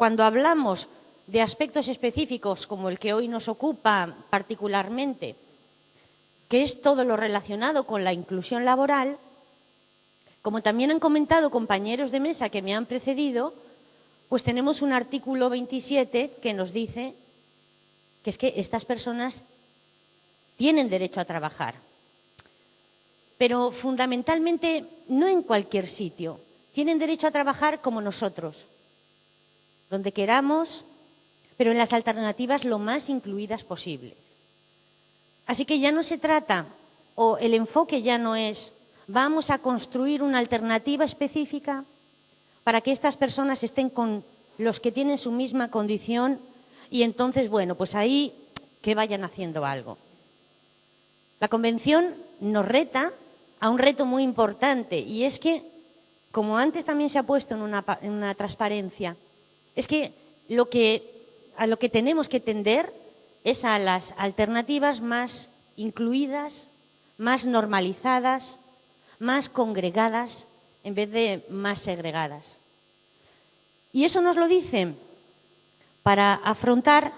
cuando hablamos de aspectos específicos como el que hoy nos ocupa particularmente, que es todo lo relacionado con la inclusión laboral, como también han comentado compañeros de mesa que me han precedido, pues tenemos un artículo 27 que nos dice que es que estas personas tienen derecho a trabajar. Pero fundamentalmente no en cualquier sitio. Tienen derecho a trabajar como nosotros, donde queramos, pero en las alternativas lo más incluidas posibles. Así que ya no se trata, o el enfoque ya no es, vamos a construir una alternativa específica para que estas personas estén con los que tienen su misma condición y entonces, bueno, pues ahí que vayan haciendo algo. La Convención nos reta a un reto muy importante y es que, como antes también se ha puesto en una, en una transparencia, es que, a lo que tenemos que tender es a las alternativas más incluidas, más normalizadas, más congregadas en vez de más segregadas. Y eso nos lo dicen para afrontar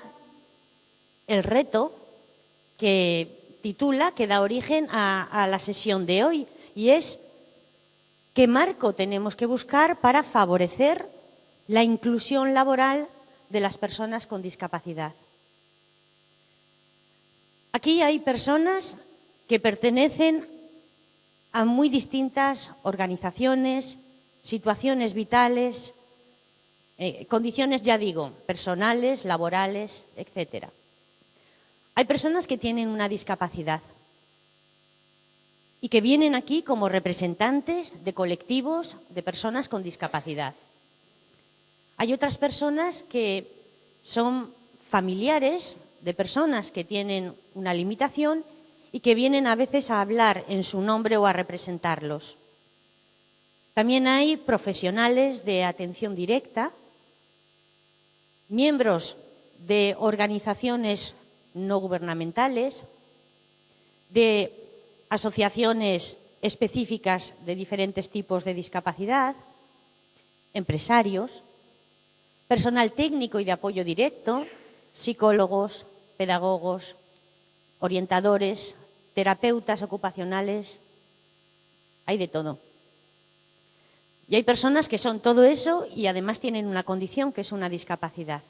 el reto que titula, que da origen a, a la sesión de hoy, y es qué marco tenemos que buscar para favorecer la inclusión laboral de las personas con discapacidad. Aquí hay personas que pertenecen a muy distintas organizaciones, situaciones vitales, eh, condiciones, ya digo, personales, laborales, etc. Hay personas que tienen una discapacidad y que vienen aquí como representantes de colectivos de personas con discapacidad. Hay otras personas que son familiares de personas que tienen una limitación y que vienen a veces a hablar en su nombre o a representarlos. También hay profesionales de atención directa, miembros de organizaciones no gubernamentales, de asociaciones específicas de diferentes tipos de discapacidad, empresarios, personal técnico y de apoyo directo, psicólogos, pedagogos, orientadores, terapeutas ocupacionales, hay de todo. Y hay personas que son todo eso y además tienen una condición que es una discapacidad.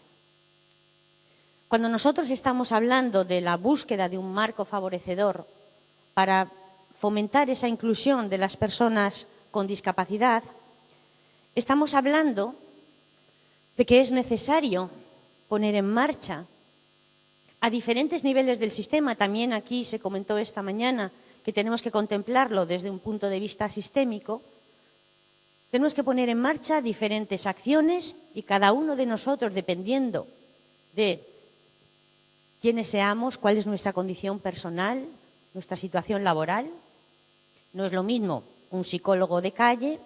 Cuando nosotros estamos hablando de la búsqueda de un marco favorecedor para fomentar esa inclusión de las personas con discapacidad, estamos hablando de que es necesario poner en marcha a diferentes niveles del sistema. También aquí se comentó esta mañana que tenemos que contemplarlo desde un punto de vista sistémico. Tenemos que poner en marcha diferentes acciones y cada uno de nosotros, dependiendo de quiénes seamos, cuál es nuestra condición personal, nuestra situación laboral, no es lo mismo un psicólogo de calle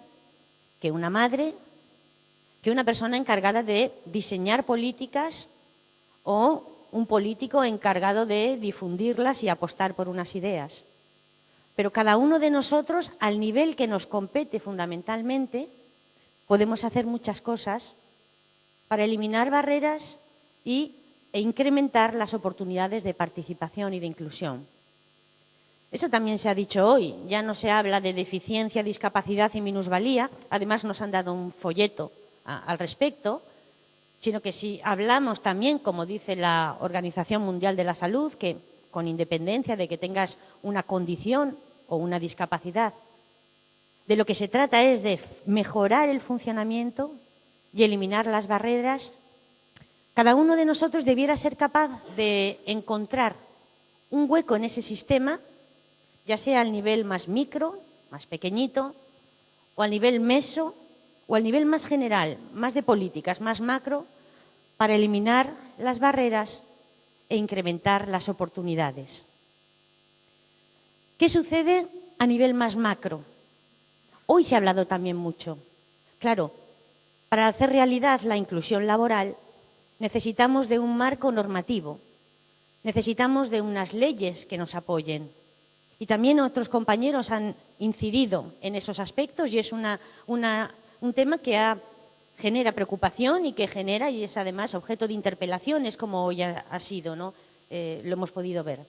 que una madre que una persona encargada de diseñar políticas o un político encargado de difundirlas y apostar por unas ideas. Pero cada uno de nosotros, al nivel que nos compete fundamentalmente, podemos hacer muchas cosas para eliminar barreras y, e incrementar las oportunidades de participación y de inclusión. Eso también se ha dicho hoy. Ya no se habla de deficiencia, discapacidad y minusvalía. Además, nos han dado un folleto al respecto, sino que si hablamos también, como dice la Organización Mundial de la Salud, que con independencia de que tengas una condición o una discapacidad, de lo que se trata es de mejorar el funcionamiento y eliminar las barreras, cada uno de nosotros debiera ser capaz de encontrar un hueco en ese sistema, ya sea al nivel más micro, más pequeñito, o al nivel meso, o al nivel más general, más de políticas, más macro, para eliminar las barreras e incrementar las oportunidades. ¿Qué sucede a nivel más macro? Hoy se ha hablado también mucho. Claro, para hacer realidad la inclusión laboral necesitamos de un marco normativo, necesitamos de unas leyes que nos apoyen. Y también otros compañeros han incidido en esos aspectos y es una, una un tema que genera preocupación y que genera, y es además objeto de interpelaciones, como hoy ha, sido, ¿no? Eh, lo hemos podido ver.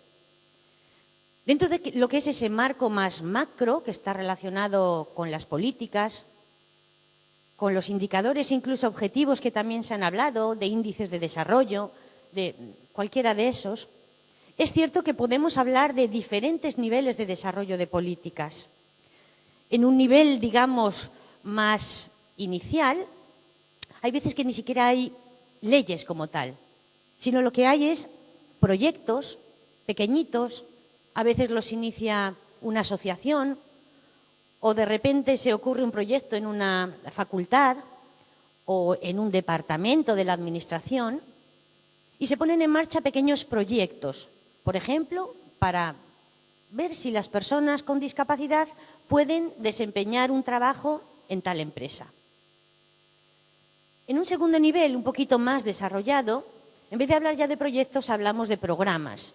Dentro de lo que es ese marco más macro, que está relacionado con las políticas, con los indicadores incluso objetivos que también se han hablado, de índices de desarrollo, de cualquiera de esos, es cierto que podemos hablar de diferentes niveles de desarrollo de políticas. En un nivel, digamos, más inicial, hay veces que ni siquiera hay leyes como tal, sino lo que hay es proyectos pequeñitos, a veces los inicia una asociación o de repente se ocurre un proyecto en una facultad o en un departamento de la administración y se ponen en marcha pequeños proyectos, por ejemplo, para ver si las personas con discapacidad pueden desempeñar un trabajo en tal empresa. En un segundo nivel, un poquito más desarrollado, en vez de hablar ya de proyectos, hablamos de programas.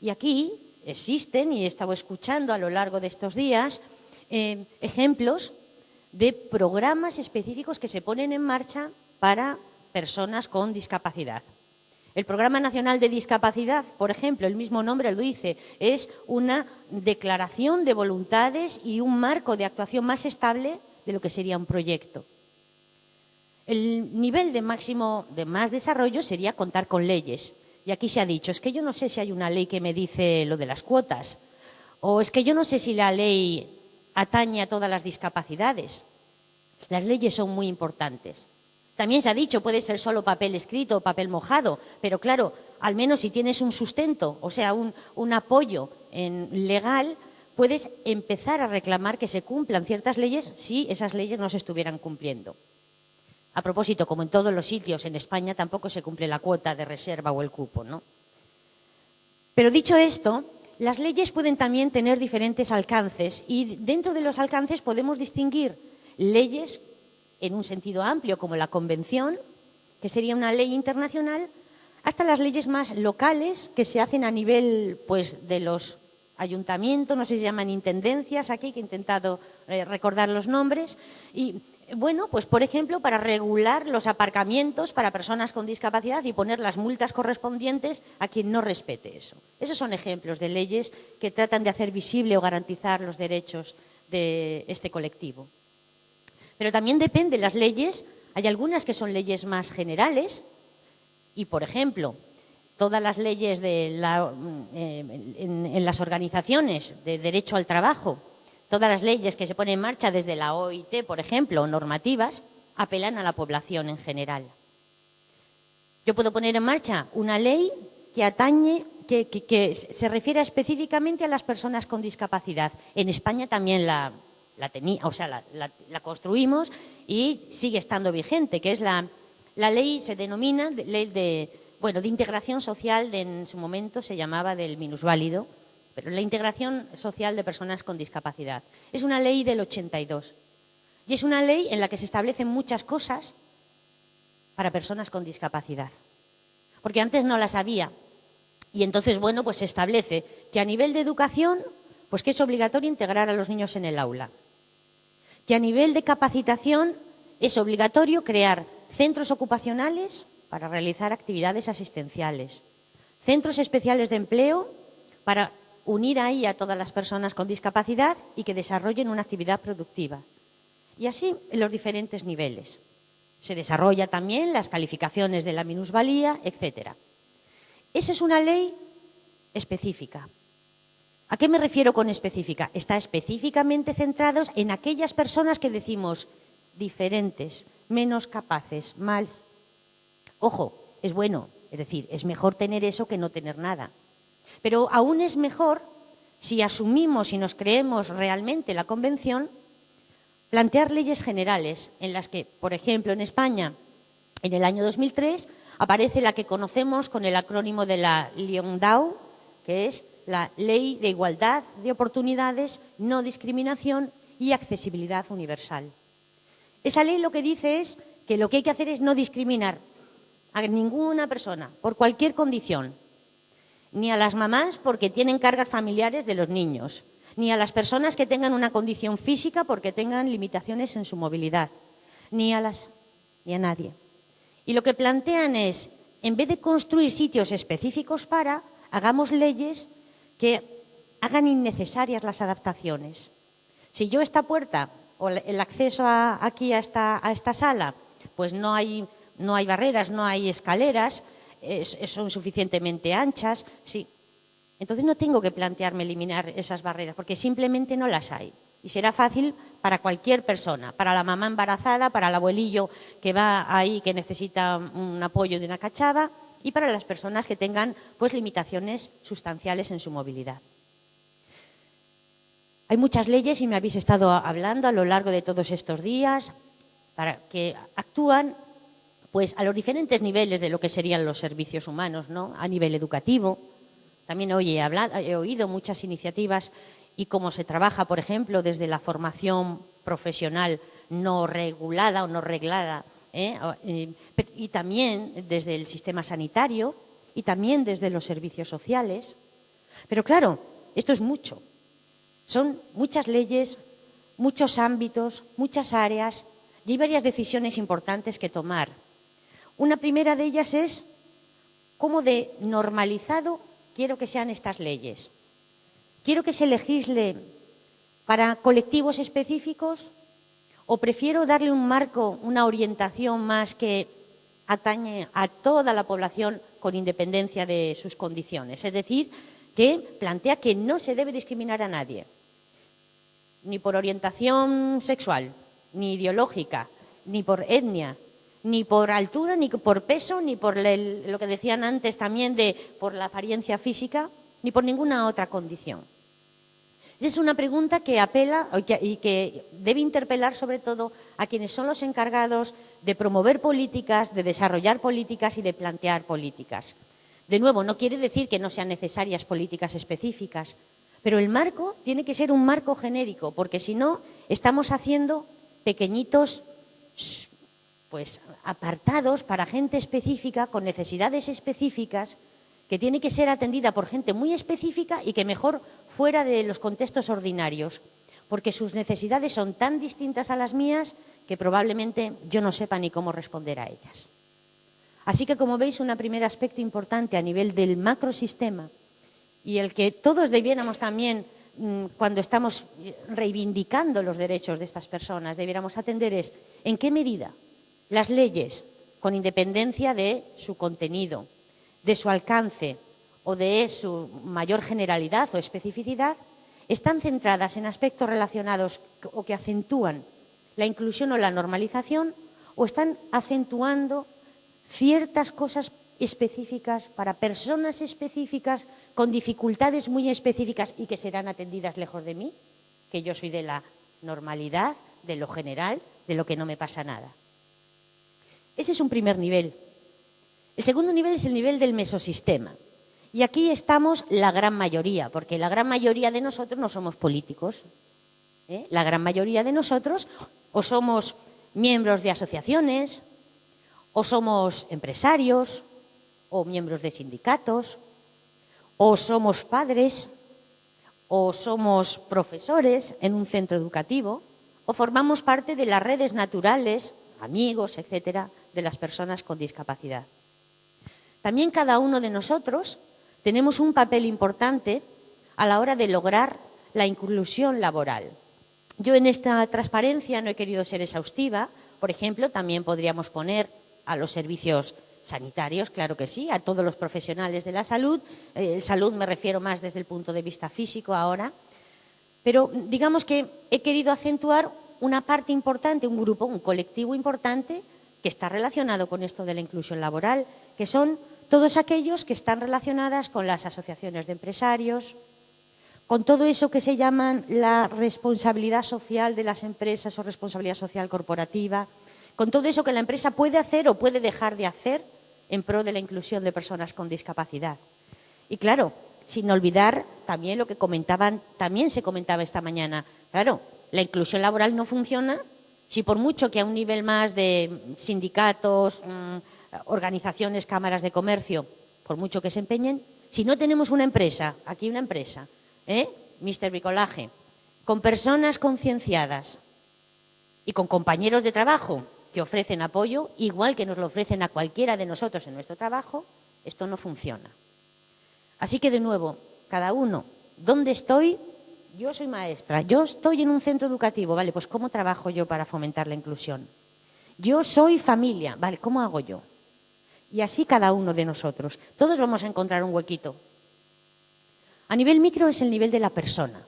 Y aquí existen, y he estado escuchando a lo largo de estos días, eh, ejemplos de programas específicos que se ponen en marcha para personas con discapacidad. El Programa Nacional de Discapacidad, por ejemplo, el mismo nombre lo dice, es una declaración de voluntades y un marco de actuación más estable de lo que sería un proyecto. El nivel de máximo de más desarrollo sería contar con leyes. Y aquí se ha dicho, es que yo no sé si hay una ley que me dice lo de las cuotas, o es que yo no sé si la ley atañe a todas las discapacidades. Las leyes son muy importantes. También se ha dicho, puede ser solo papel escrito o papel mojado, pero claro, al menos si tienes un sustento, o sea, un, apoyo legal, puedes empezar a reclamar que se cumplan ciertas leyes si esas leyes no se estuvieran cumpliendo. A propósito, como en todos los sitios, en España tampoco se cumple la cuota de reserva o el cupo, ¿no? Pero dicho esto, las leyes pueden también tener diferentes alcances y dentro de los alcances podemos distinguir leyes en un sentido amplio, como la Convención, que sería una ley internacional, hasta las leyes más locales que se hacen a nivel pues, de los ayuntamientos, no sé si se llaman intendencias aquí, que he intentado eh, recordar los nombres, y bueno, pues por ejemplo, para regular los aparcamientos para personas con discapacidad y poner las multas correspondientes a quien no respete eso. Esos son ejemplos de leyes que tratan de hacer visible o garantizar los derechos de este colectivo. Pero también depende las leyes, hay algunas que son leyes más generales y, por ejemplo, todas las leyes de eh, en las organizaciones de derecho al trabajo Todas las leyes que se ponen en marcha desde la OIT, por ejemplo, o normativas, apelan a la población en general. Yo puedo poner en marcha una ley que atañe, que, se refiere específicamente a las personas con discapacidad. En España también la, o sea, la, construimos y sigue estando vigente, que es la, ley, se denomina ley de, bueno, de integración social, en su momento se llamaba del minusválido, pero la integración social de personas con discapacidad. Es una ley del 82 y es una ley en la que se establecen muchas cosas para personas con discapacidad. Porque antes no las había. Y entonces, bueno, pues se establece que a nivel de educación, pues que es obligatorio integrar a los niños en el aula. Que a nivel de capacitación es obligatorio crear centros ocupacionales para realizar actividades asistenciales, centros especiales de empleo para unir ahí a todas las personas con discapacidad y que desarrollen una actividad productiva. Y así en los diferentes niveles. Se desarrolla también las calificaciones de la minusvalía, etc. Esa es una ley específica. ¿A qué me refiero con específica? Está específicamente centrados en aquellas personas que decimos diferentes, menos capaces, mal. Ojo, es bueno, es decir, es mejor tener eso que no tener nada. Pero aún es mejor, si asumimos y nos creemos realmente la Convención, plantear leyes generales en las que, por ejemplo, en España, en el año 2003, aparece la que conocemos con el acrónimo de la LIONDAU, que es la Ley de Igualdad de Oportunidades, No Discriminación y Accesibilidad Universal. Esa ley lo que dice es que lo que hay que hacer es no discriminar a ninguna persona por cualquier condición, ni a las mamás porque tienen cargas familiares de los niños, ni a las personas que tengan una condición física porque tengan limitaciones en su movilidad, ni a las... ni a nadie. Y lo que plantean es, en vez de construir sitios específicos para, hagamos leyes que hagan innecesarias las adaptaciones. Si yo esta puerta o el acceso aquí a esta, a esta sala, pues no hay, no hay barreras, no hay escaleras, son suficientemente anchas, sí. Entonces no tengo que plantearme eliminar esas barreras, porque simplemente no las hay. Y será fácil para cualquier persona, para la mamá embarazada, para el abuelillo que va ahí, que necesita un apoyo de una cachava, y para las personas que tengan pues, limitaciones sustanciales en su movilidad. Hay muchas leyes, y me habéis estado hablando a lo largo de todos estos días, para que actúan pues, a los diferentes niveles de lo que serían los servicios humanos, ¿no? a nivel educativo. También hoy he, hablado, he oído muchas iniciativas y cómo se trabaja, por ejemplo, desde la formación profesional no regulada o no reglada, ¿eh? Eh, y también desde el sistema sanitario y también desde los servicios sociales. Pero claro, esto es mucho. Son muchas leyes, muchos ámbitos, muchas áreas y hay varias decisiones importantes que tomar. Una primera de ellas es cómo de normalizado quiero que sean estas leyes. ¿Quiero que se legisle para colectivos específicos o prefiero darle un marco, una orientación más que atañe a toda la población con independencia de sus condiciones? Es decir, que plantea que no se debe discriminar a nadie, ni por orientación sexual, ni ideológica, ni por etnia, ni por altura, ni por peso, ni por lo que decían antes también de por la apariencia física, ni por ninguna otra condición. Es una pregunta que apela y que debe interpelar sobre todo a quienes son los encargados de promover políticas, de desarrollar políticas y de plantear políticas. De nuevo, no quiere decir que no sean necesarias políticas específicas, pero el marco tiene que ser un marco genérico, porque si no, estamos haciendo pequeñitos pues, apartados para gente específica, con necesidades específicas, que tiene que ser atendida por gente muy específica y que mejor fuera de los contextos ordinarios, porque sus necesidades son tan distintas a las mías que probablemente yo no sepa ni cómo responder a ellas. Así que, como veis, un primer aspecto importante a nivel del macrosistema y el que todos debiéramos también, mm, cuando estamos reivindicando los derechos de estas personas, debiéramos atender es en qué medida las leyes, con independencia de su contenido, de su alcance o de su mayor generalidad o especificidad, están centradas en aspectos relacionados o que acentúan la inclusión o la normalización o están acentuando ciertas cosas específicas para personas específicas con dificultades muy específicas y que serán atendidas lejos de mí, que yo soy de la normalidad, de lo general, de lo que no me pasa nada. Ese es un primer nivel. El segundo nivel es el nivel del mesosistema. Y aquí estamos la gran mayoría, porque la gran mayoría de nosotros no somos políticos. ¿eh? La gran mayoría de nosotros o somos miembros de asociaciones, o somos empresarios, o miembros de sindicatos, o somos padres, o somos profesores en un centro educativo, o formamos parte de las redes naturales, amigos, etcétera, de las personas con discapacidad. También cada uno de nosotros tenemos un papel importante a la hora de lograr la inclusión laboral. Yo en esta transparencia no he querido ser exhaustiva, por ejemplo, también podríamos poner a los servicios sanitarios, claro que sí, a todos los profesionales de la salud. Eh, salud me refiero más desde el punto de vista físico ahora. Pero digamos que he querido acentuar una parte importante, un grupo, un colectivo importante que está relacionado con esto de la inclusión laboral, que son todos aquellos que están relacionadas con las asociaciones de empresarios, con todo eso que se llama la responsabilidad social de las empresas o responsabilidad social corporativa, con todo eso que la empresa puede hacer o puede dejar de hacer en pro de la inclusión de personas con discapacidad. Y claro, sin olvidar también lo que comentaban, también se comentaba esta mañana, claro, la inclusión laboral no funciona si por mucho que a un nivel más de sindicatos, mm, organizaciones, cámaras de comercio, por mucho que se empeñen, si no tenemos una empresa, aquí una empresa, ¿eh? Mister Bricolaje, con personas concienciadas y con compañeros de trabajo que ofrecen apoyo, igual que nos lo ofrecen a cualquiera de nosotros en nuestro trabajo, esto no funciona. Así que, de nuevo, cada uno, ¿dónde estoy? Yo soy maestra, yo estoy en un centro educativo, ¿vale? Pues ¿cómo trabajo yo para fomentar la inclusión? Yo soy familia, ¿vale? ¿Cómo hago yo? Y así cada uno de nosotros. Todos vamos a encontrar un huequito. A nivel micro es el nivel de la persona.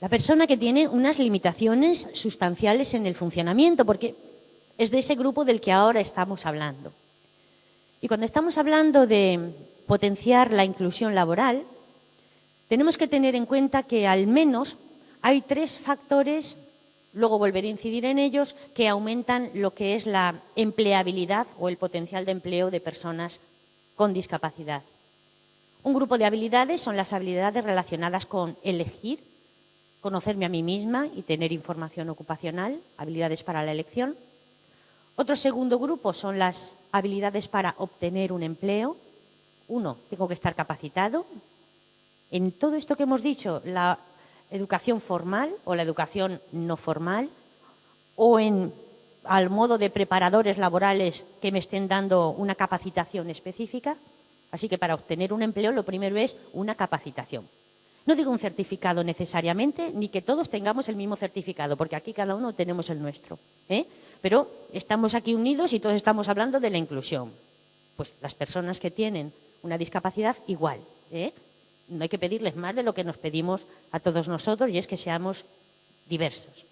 La persona que tiene unas limitaciones sustanciales en el funcionamiento, porque es de ese grupo del que ahora estamos hablando. Y cuando estamos hablando de potenciar la inclusión laboral, tenemos que tener en cuenta que al menos hay tres factores, luego volveré a incidir en ellos, que aumentan lo que es la empleabilidad o el potencial de empleo de personas con discapacidad. Un grupo de habilidades son las habilidades relacionadas con elegir, conocerme a mí misma y tener información ocupacional, habilidades para la elección. Otro segundo grupo son las habilidades para obtener un empleo. Uno, tengo que estar capacitado. En todo esto que hemos dicho, la educación formal o la educación no formal, o en al modo de preparadores laborales que me estén dando una capacitación específica. Así que para obtener un empleo lo primero es una capacitación. No digo un certificado necesariamente, ni que todos tengamos el mismo certificado, porque aquí cada uno tenemos el nuestro. ¿eh? Pero estamos aquí unidos y todos estamos hablando de la inclusión. Pues las personas que tienen una discapacidad, igual. ¿eh? No hay que pedirles más de lo que nos pedimos a todos nosotros y es que seamos diversos.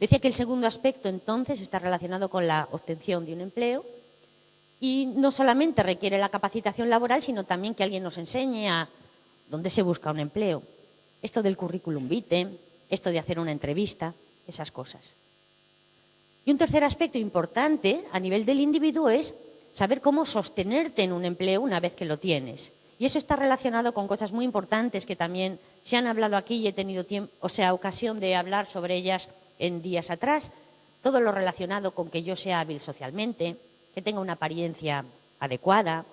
Decía que el segundo aspecto entonces está relacionado con la obtención de un empleo y no solamente requiere la capacitación laboral, sino también que alguien nos enseñe a dónde se busca un empleo. Esto del currículum vitae, esto de hacer una entrevista, esas cosas. Y un tercer aspecto importante a nivel del individuo es saber cómo sostenerte en un empleo una vez que lo tienes. Y eso está relacionado con cosas muy importantes que también se han hablado aquí y he tenido o sea, ocasión de hablar sobre ellas en días atrás. Todo lo relacionado con que yo sea hábil socialmente, que tenga una apariencia adecuada,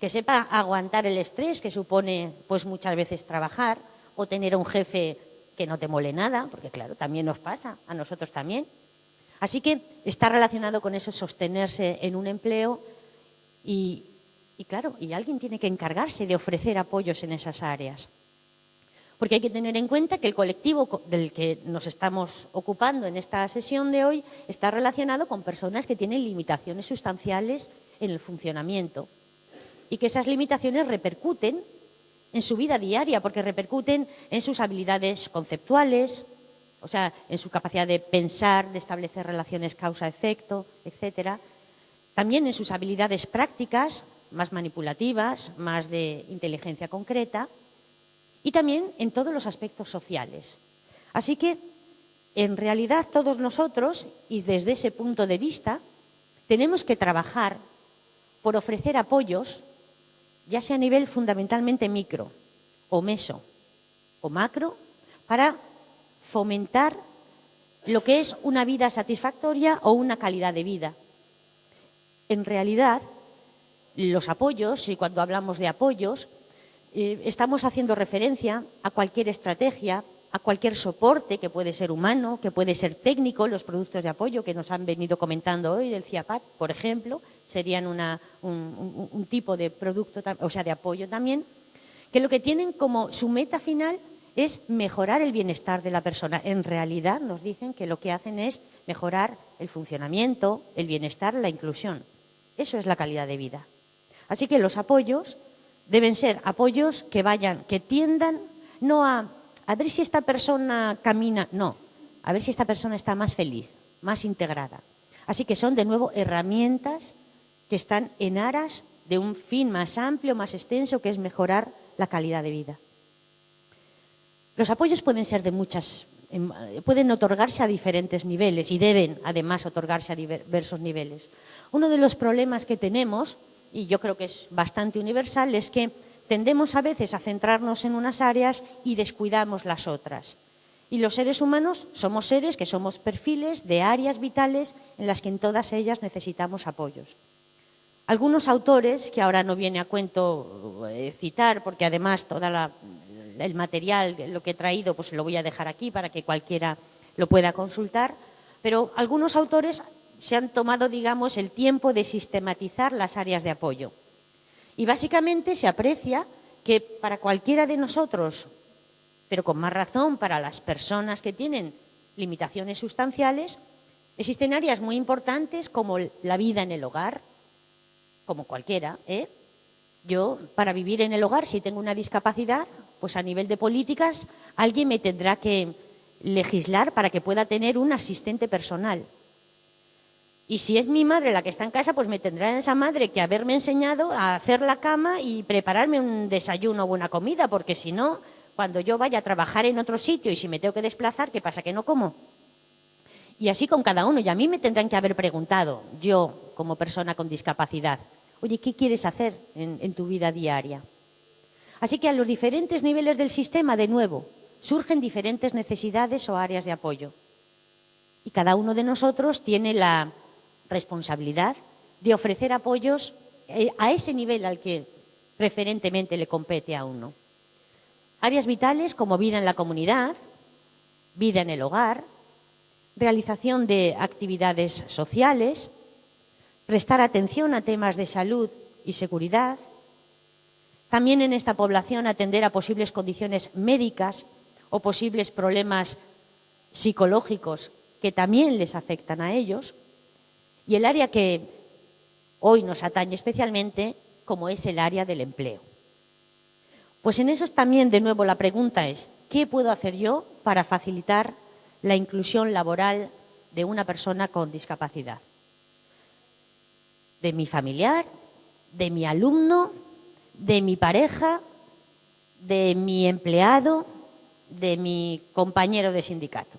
que sepa aguantar el estrés que supone pues muchas veces trabajar o tener a un jefe que no te mole nada, porque claro, también nos pasa, a nosotros también. Así que está relacionado con eso sostenerse en un empleo y, y claro, y alguien tiene que encargarse de ofrecer apoyos en esas áreas. Porque hay que tener en cuenta que el colectivo del que nos estamos ocupando en esta sesión de hoy está relacionado con personas que tienen limitaciones sustanciales en el funcionamiento y que esas limitaciones repercuten en su vida diaria, porque repercuten en sus habilidades conceptuales, o sea, en su capacidad de pensar, de establecer relaciones causa-efecto, etcétera. También en sus habilidades prácticas, más manipulativas, más de inteligencia concreta, y también en todos los aspectos sociales. Así que, en realidad, todos nosotros, y desde ese punto de vista, tenemos que trabajar por ofrecer apoyos ya sea a nivel fundamentalmente micro o meso o macro, para fomentar lo que es una vida satisfactoria o una calidad de vida. En realidad, los apoyos, y cuando hablamos de apoyos, eh, estamos haciendo referencia a cualquier estrategia, a cualquier soporte que puede ser humano, que puede ser técnico, los productos de apoyo que nos han venido comentando hoy del CIAPAT, por ejemplo, serían un, tipo de producto, o sea, de apoyo también, que lo que tienen como su meta final es mejorar el bienestar de la persona. En realidad nos dicen que lo que hacen es mejorar el funcionamiento, el bienestar, la inclusión. Eso es la calidad de vida. Así que los apoyos deben ser apoyos que vayan, que tiendan no a a ver si esta persona camina, no, a ver si esta persona está más feliz, más integrada. Así que son de nuevo herramientas que están en aras de un fin más amplio, más extenso, que es mejorar la calidad de vida. Los apoyos pueden ser de muchas, em, pueden otorgarse a diferentes niveles y deben además otorgarse a diversos niveles. Uno de los problemas que tenemos, y yo creo que es bastante universal, es que tendemos a veces a centrarnos en unas áreas y descuidamos las otras. Y los seres humanos somos seres que somos perfiles de áreas vitales en las que en todas ellas necesitamos apoyos. Algunos autores, que ahora no viene a cuento eh, citar, porque además todo el material, lo que he traído, pues lo voy a dejar aquí para que cualquiera lo pueda consultar, pero algunos autores se han tomado, digamos, el tiempo de sistematizar las áreas de apoyo. Y básicamente se aprecia que para cualquiera de nosotros, pero con más razón para las personas que tienen limitaciones sustanciales, existen áreas muy importantes como la vida en el hogar, como cualquiera. ¿eh? Yo, para vivir en el hogar, si tengo una discapacidad, pues a nivel de políticas, alguien me tendrá que legislar para que pueda tener un asistente personal. Y si es mi madre la que está en casa, pues me tendrá esa madre que haberme enseñado a hacer la cama y prepararme un desayuno o una comida, porque si no, cuando yo vaya a trabajar en otro sitio y si me tengo que desplazar, ¿qué pasa? ¿Que no como? Y así con cada uno. Y a mí me tendrán que haber preguntado, yo como persona con discapacidad, oye, ¿qué quieres hacer en, en tu vida diaria? Así que a los diferentes niveles del sistema, de nuevo, surgen diferentes necesidades o áreas de apoyo. Y cada uno de nosotros tiene la responsabilidad de ofrecer apoyos eh, a ese nivel al que preferentemente le compete a uno. Áreas vitales como vida en la comunidad, vida en el hogar, realización de actividades sociales, prestar atención a temas de salud y seguridad, también en esta población atender a posibles condiciones médicas o posibles problemas psicológicos que también les afectan a ellos, y el área que hoy nos atañe especialmente, como es el área del empleo. Pues en eso también, de nuevo, la pregunta es, ¿qué puedo hacer yo para facilitar la inclusión laboral de una persona con discapacidad? De mi familiar, de mi alumno, de mi pareja, de mi empleado, de mi compañero de sindicato.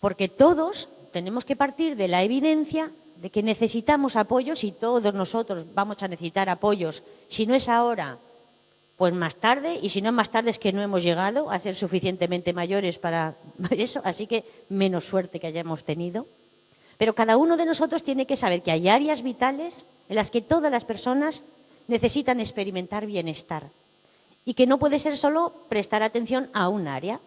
Porque todos tenemos que partir de la evidencia de que necesitamos apoyos y todos nosotros vamos a necesitar apoyos. Si no es ahora, pues más tarde, y si no más tarde es que no hemos llegado a ser suficientemente mayores para eso, así que menos suerte que hayamos tenido. Pero cada uno de nosotros tiene que saber que hay áreas vitales en las que todas las personas necesitan experimentar bienestar y que no puede ser solo prestar atención a un área.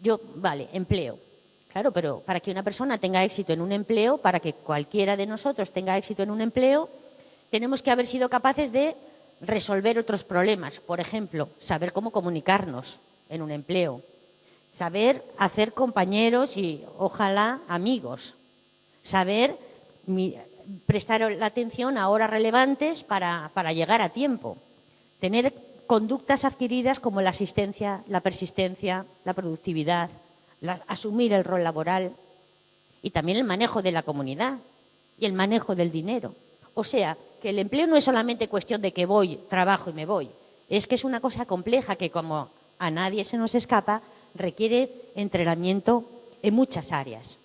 Yo, vale, empleo. Claro, pero para que una persona tenga éxito en un empleo, para que cualquiera de nosotros tenga éxito en un empleo, tenemos que haber sido capaces de resolver otros problemas. Por ejemplo, saber cómo comunicarnos en un empleo, saber hacer compañeros y ojalá amigos, saber prestar la atención a horas relevantes para, para llegar a tiempo, tener conductas adquiridas como la asistencia, la persistencia, la productividad, asumir el rol laboral y también el manejo de la comunidad y el manejo del dinero. O sea, que el empleo no es solamente cuestión de que voy, trabajo y me voy. Es que es una cosa compleja que, como a nadie se nos escapa, requiere entrenamiento en muchas áreas.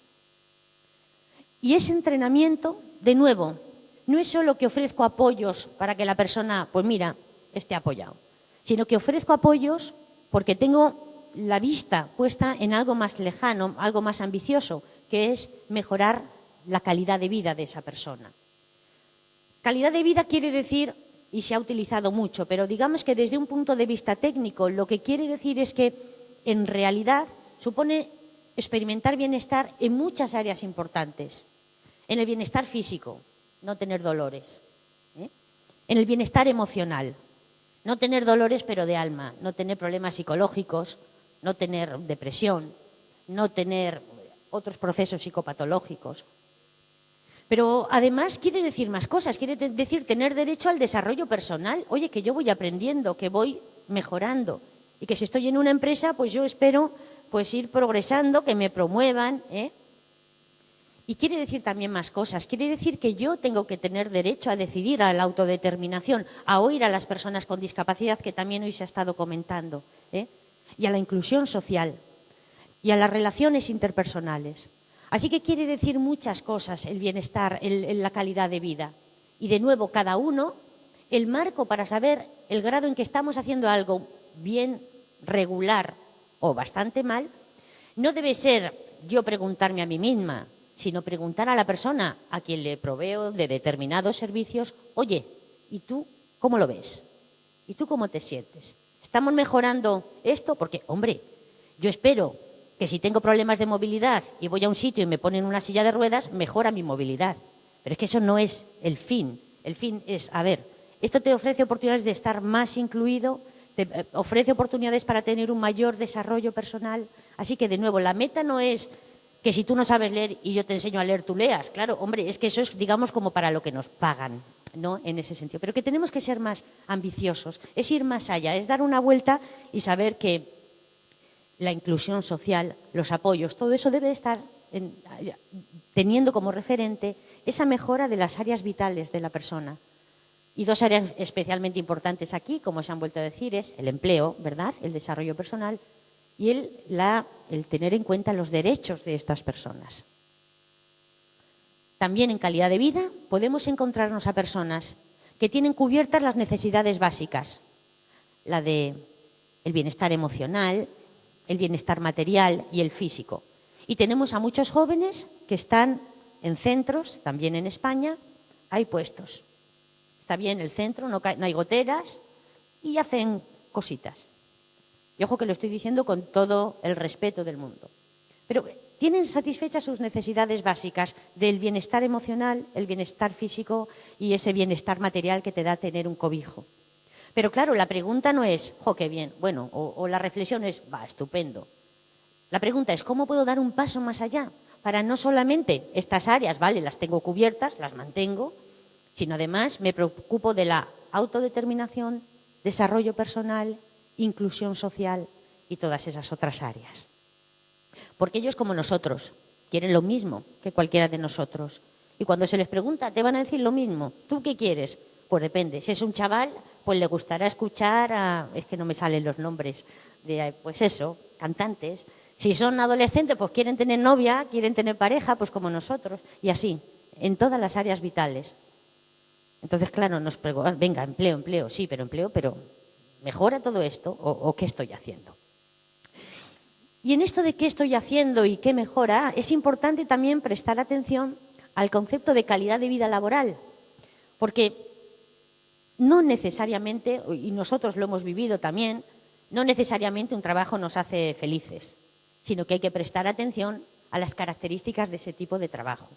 Y ese entrenamiento, de nuevo, no es solo que ofrezco apoyos para que la persona, pues mira, esté apoyado, sino que ofrezco apoyos porque tengo la vista puesta en algo más lejano, algo más ambicioso, que es mejorar la calidad de vida de esa persona. Calidad de vida quiere decir, y se ha utilizado mucho, pero digamos que desde un punto de vista técnico lo que quiere decir es que en realidad supone experimentar bienestar en muchas áreas importantes. En el bienestar físico, no tener dolores. ¿eh? En el bienestar emocional, no tener dolores pero de alma, no tener problemas psicológicos, no tener depresión, no tener otros procesos psicopatológicos. Pero además quiere decir más cosas, quiere decir tener derecho al desarrollo personal. Oye, que yo voy aprendiendo, que voy mejorando y que si estoy en una empresa, pues yo espero pues ir progresando, que me promuevan. ¿eh? Y quiere decir también más cosas. Quiere decir que yo tengo que tener derecho a decidir, a la autodeterminación, a oír a las personas con discapacidad, que también hoy se ha estado comentando. ¿eh? Y a la inclusión social y a las relaciones interpersonales. Así que quiere decir muchas cosas el bienestar, la calidad de vida. Y de nuevo, cada uno, el marco para saber el grado en que estamos haciendo algo bien, regular o bastante mal, no debe ser yo preguntarme a mí misma, sino preguntar a la persona a quien le proveo de determinados servicios, oye, ¿y tú cómo lo ves? ¿Y tú cómo te sientes? ¿Estamos mejorando esto? Porque, hombre, yo espero que si tengo problemas de movilidad y voy a un sitio y me ponen una silla de ruedas, mejora mi movilidad. Pero es que eso no es el fin. El fin es, a ver, esto te ofrece oportunidades de estar más incluido, te eh, ofrece oportunidades para tener un mayor desarrollo personal. Así que, de nuevo, la meta no es que si tú no sabes leer y yo te enseño a leer, tú leas. Claro, hombre, es que eso es, digamos, como para lo que nos pagan, ¿no? En ese sentido. Pero que tenemos que ser más ambiciosos, es ir más allá, es dar una vuelta y saber que la inclusión social, los apoyos, todo eso debe estar teniendo como referente esa mejora de las áreas vitales de la persona. Y dos áreas especialmente importantes aquí, como se han vuelto a decir, es el empleo, ¿verdad?, el desarrollo personal y el, el tener en cuenta los derechos de estas personas. También en calidad de vida podemos encontrarnos a personas que tienen cubiertas las necesidades básicas, la de el bienestar emocional, el bienestar material y el físico. Y tenemos a muchos jóvenes que están en centros, también en España, hay puestos. Está bien el centro, no, hay goteras y hacen cositas. Y ojo que lo estoy diciendo con todo el respeto del mundo. Pero tienen satisfechas sus necesidades básicas del bienestar emocional, el bienestar físico y ese bienestar material que te da tener un cobijo. Pero claro, la pregunta no es, jo, qué bien, bueno, o, o la reflexión es, va, estupendo. La pregunta es, ¿cómo puedo dar un paso más allá? Para no solamente estas áreas, vale, las tengo cubiertas, las mantengo, sino además me preocupo de la autodeterminación, desarrollo personal, inclusión social y todas esas otras áreas. Porque ellos, como nosotros, quieren lo mismo que cualquiera de nosotros. Y cuando se les pregunta, te van a decir lo mismo. ¿Tú qué quieres? Pues depende. Si es un chaval, pues le gustará escuchar a... Es que no me salen los nombres de, pues eso, cantantes. Si son adolescentes, pues quieren tener novia, quieren tener pareja, pues como nosotros. Y así, en todas las áreas vitales. Entonces, claro, nos preguntan, venga, empleo, empleo, sí, pero empleo, pero ¿Mejora todo esto o, qué estoy haciendo? Y en esto de qué estoy haciendo y qué mejora, es importante también prestar atención al concepto de calidad de vida laboral, porque no necesariamente, y nosotros lo hemos vivido también, no necesariamente un trabajo nos hace felices, sino que hay que prestar atención a las características de ese tipo de trabajo.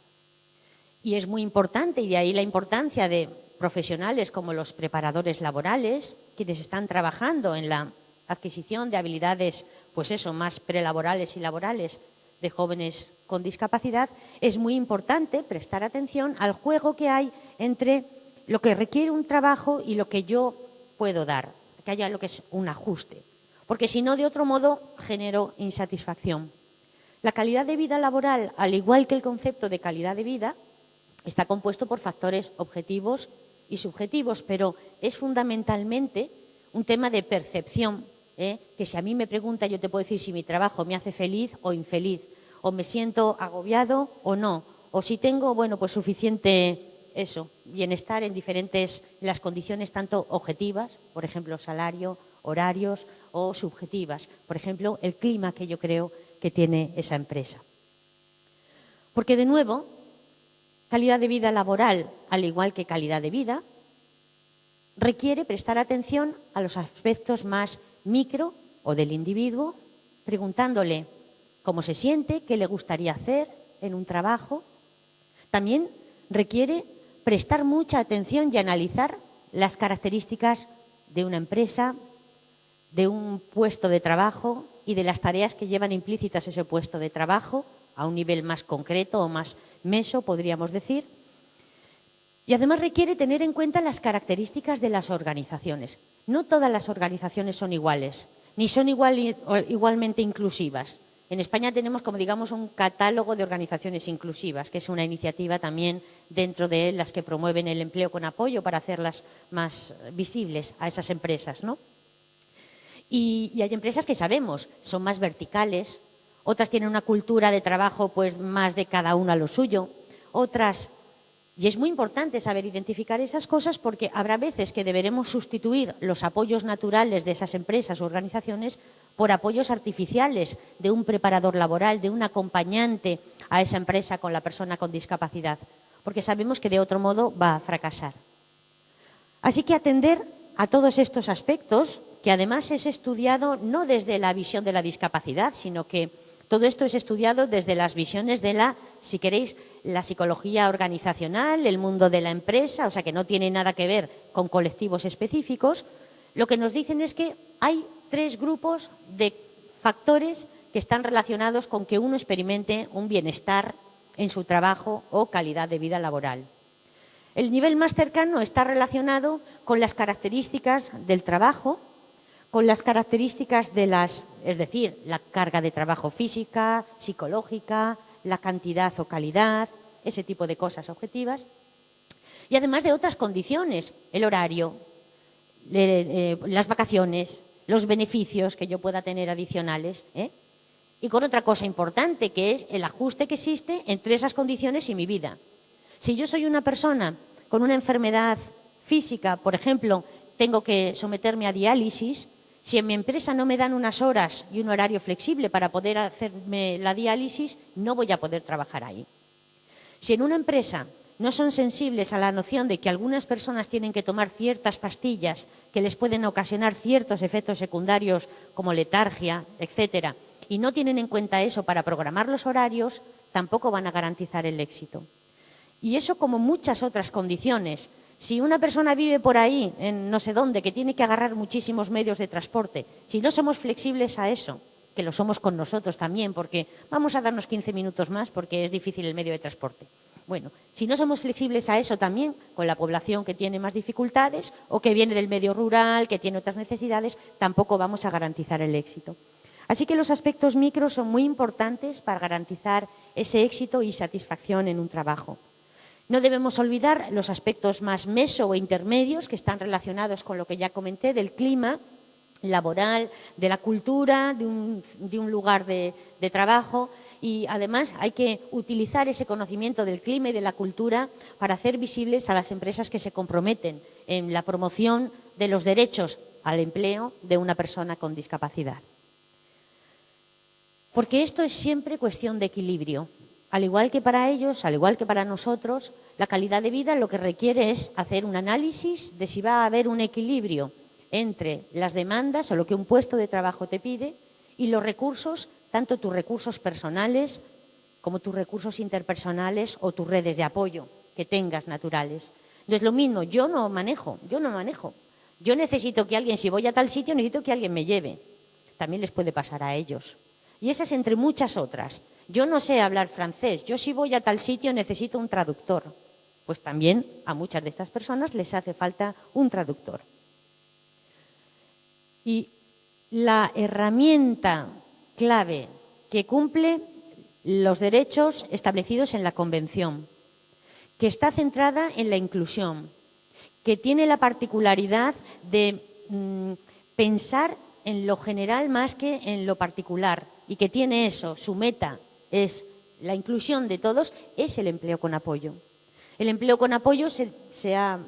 Y es muy importante, y de ahí la importancia de profesionales como los preparadores laborales, quienes están trabajando en la adquisición de habilidades, pues eso, más prelaborales y laborales de jóvenes con discapacidad, es muy importante prestar atención al juego que hay entre lo que requiere un trabajo y lo que yo puedo dar, que haya lo que es un ajuste, porque si no, de otro modo, genero insatisfacción. La calidad de vida laboral, al igual que el concepto de calidad de vida, está compuesto por factores objetivos y subjetivos, pero es fundamentalmente un tema de percepción, ¿eh? que si a mí me pregunta yo te puedo decir si mi trabajo me hace feliz o infeliz, o me siento agobiado o no, o si tengo, bueno, pues suficiente eso, bienestar en diferentes, las condiciones tanto objetivas, por ejemplo, salario, horarios, o subjetivas, por ejemplo, el clima que yo creo que tiene esa empresa. Porque de nuevo, Calidad de vida laboral, al igual que calidad de vida, requiere prestar atención a los aspectos más micro o del individuo, preguntándole cómo se siente, qué le gustaría hacer en un trabajo. También requiere prestar mucha atención y analizar las características de una empresa, de un puesto de trabajo y de las tareas que llevan implícitas ese puesto de trabajo a un nivel más concreto o más meso, podríamos decir. Y además requiere tener en cuenta las características de las organizaciones. No todas las organizaciones son iguales, ni son igualmente inclusivas. En España tenemos, como digamos, un catálogo de organizaciones inclusivas, que es una iniciativa también dentro de las que promueven el empleo con apoyo para hacerlas más visibles a esas empresas. ¿no? Y, y hay empresas que sabemos, son más verticales, otras tienen una cultura de trabajo pues más de cada una lo suyo, otras... Y es muy importante saber identificar esas cosas porque habrá veces que deberemos sustituir los apoyos naturales de esas empresas o organizaciones por apoyos artificiales de un preparador laboral, de un acompañante a esa empresa con la persona con discapacidad, porque sabemos que de otro modo va a fracasar. Así que atender a todos estos aspectos, que además es estudiado no desde la visión de la discapacidad, sino que Todo esto es estudiado desde las visiones de la, si queréis, la psicología organizacional, el mundo de la empresa, o sea que no tiene nada que ver con colectivos específicos. Lo que nos dicen es que hay tres grupos de factores que están relacionados con que uno experimente un bienestar en su trabajo o calidad de vida laboral. El nivel más cercano está relacionado con las características del trabajo, con las características de las, es decir, la carga de trabajo física, psicológica, la cantidad o calidad, ese tipo de cosas objetivas, y además de otras condiciones, el horario, eh, las vacaciones, los beneficios que yo pueda tener adicionales, ¿eh? y con otra cosa importante, que es el ajuste que existe entre esas condiciones y mi vida. Si yo soy una persona con una enfermedad física, por ejemplo, tengo que someterme a diálisis, si en mi empresa no me dan unas horas y un horario flexible para poder hacerme la diálisis, no voy a poder trabajar ahí. Si en una empresa no son sensibles a la noción de que algunas personas tienen que tomar ciertas pastillas que les pueden ocasionar ciertos efectos secundarios como letargia, etcétera, y no tienen en cuenta eso para programar los horarios, tampoco van a garantizar el éxito. Y eso como muchas otras condiciones. Si una persona vive por ahí, en no sé dónde, que tiene que agarrar muchísimos medios de transporte, si no somos flexibles a eso, que lo somos con nosotros también, porque vamos a darnos 15 minutos más porque es difícil el medio de transporte. Bueno, si no somos flexibles a eso también, con la población que tiene más dificultades o que viene del medio rural, que tiene otras necesidades, tampoco vamos a garantizar el éxito. Así que los aspectos micros son muy importantes para garantizar ese éxito y satisfacción en un trabajo. No debemos olvidar los aspectos más meso o intermedios que están relacionados con lo que ya comenté del clima laboral, de la cultura, de un, lugar de, trabajo y además hay que utilizar ese conocimiento del clima y de la cultura para hacer visibles a las empresas que se comprometen en la promoción de los derechos al empleo de una persona con discapacidad. Porque esto es siempre cuestión de equilibrio. Al igual que para ellos, al igual que para nosotros, la calidad de vida lo que requiere es hacer un análisis de si va a haber un equilibrio entre las demandas o lo que un puesto de trabajo te pide y los recursos, tanto tus recursos personales como tus recursos interpersonales o tus redes de apoyo que tengas naturales. Entonces, lo mismo, yo no manejo, yo no manejo. Yo necesito que alguien, si voy a tal sitio, necesito que alguien me lleve. También les puede pasar a ellos. Y esas entre muchas otras. Yo no sé hablar francés, yo si voy a tal sitio necesito un traductor. Pues también a muchas de estas personas les hace falta un traductor. Y la herramienta clave que cumple los derechos establecidos en la Convención, que está centrada en la inclusión, que tiene la particularidad de mm, pensar en lo general más que en lo particular y que tiene eso, su meta es la inclusión de todos, es el empleo con apoyo. El empleo con apoyo se, ha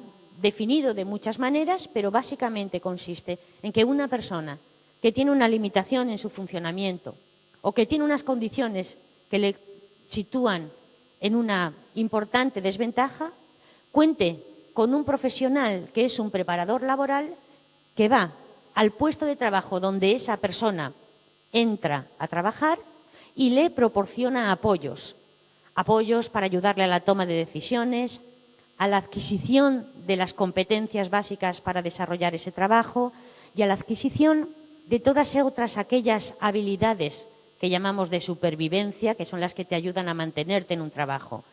definido de muchas maneras, pero básicamente consiste en que una persona que tiene una limitación en su funcionamiento o que tiene unas condiciones que le sitúan en una importante desventaja, cuente con un profesional que es un preparador laboral que va al puesto de trabajo donde esa persona entra a trabajar y le proporciona apoyos. Apoyos para ayudarle a la toma de decisiones, a la adquisición de las competencias básicas para desarrollar ese trabajo y a la adquisición de todas otras aquellas habilidades que llamamos de supervivencia, que son las que te ayudan a mantenerte en un trabajo.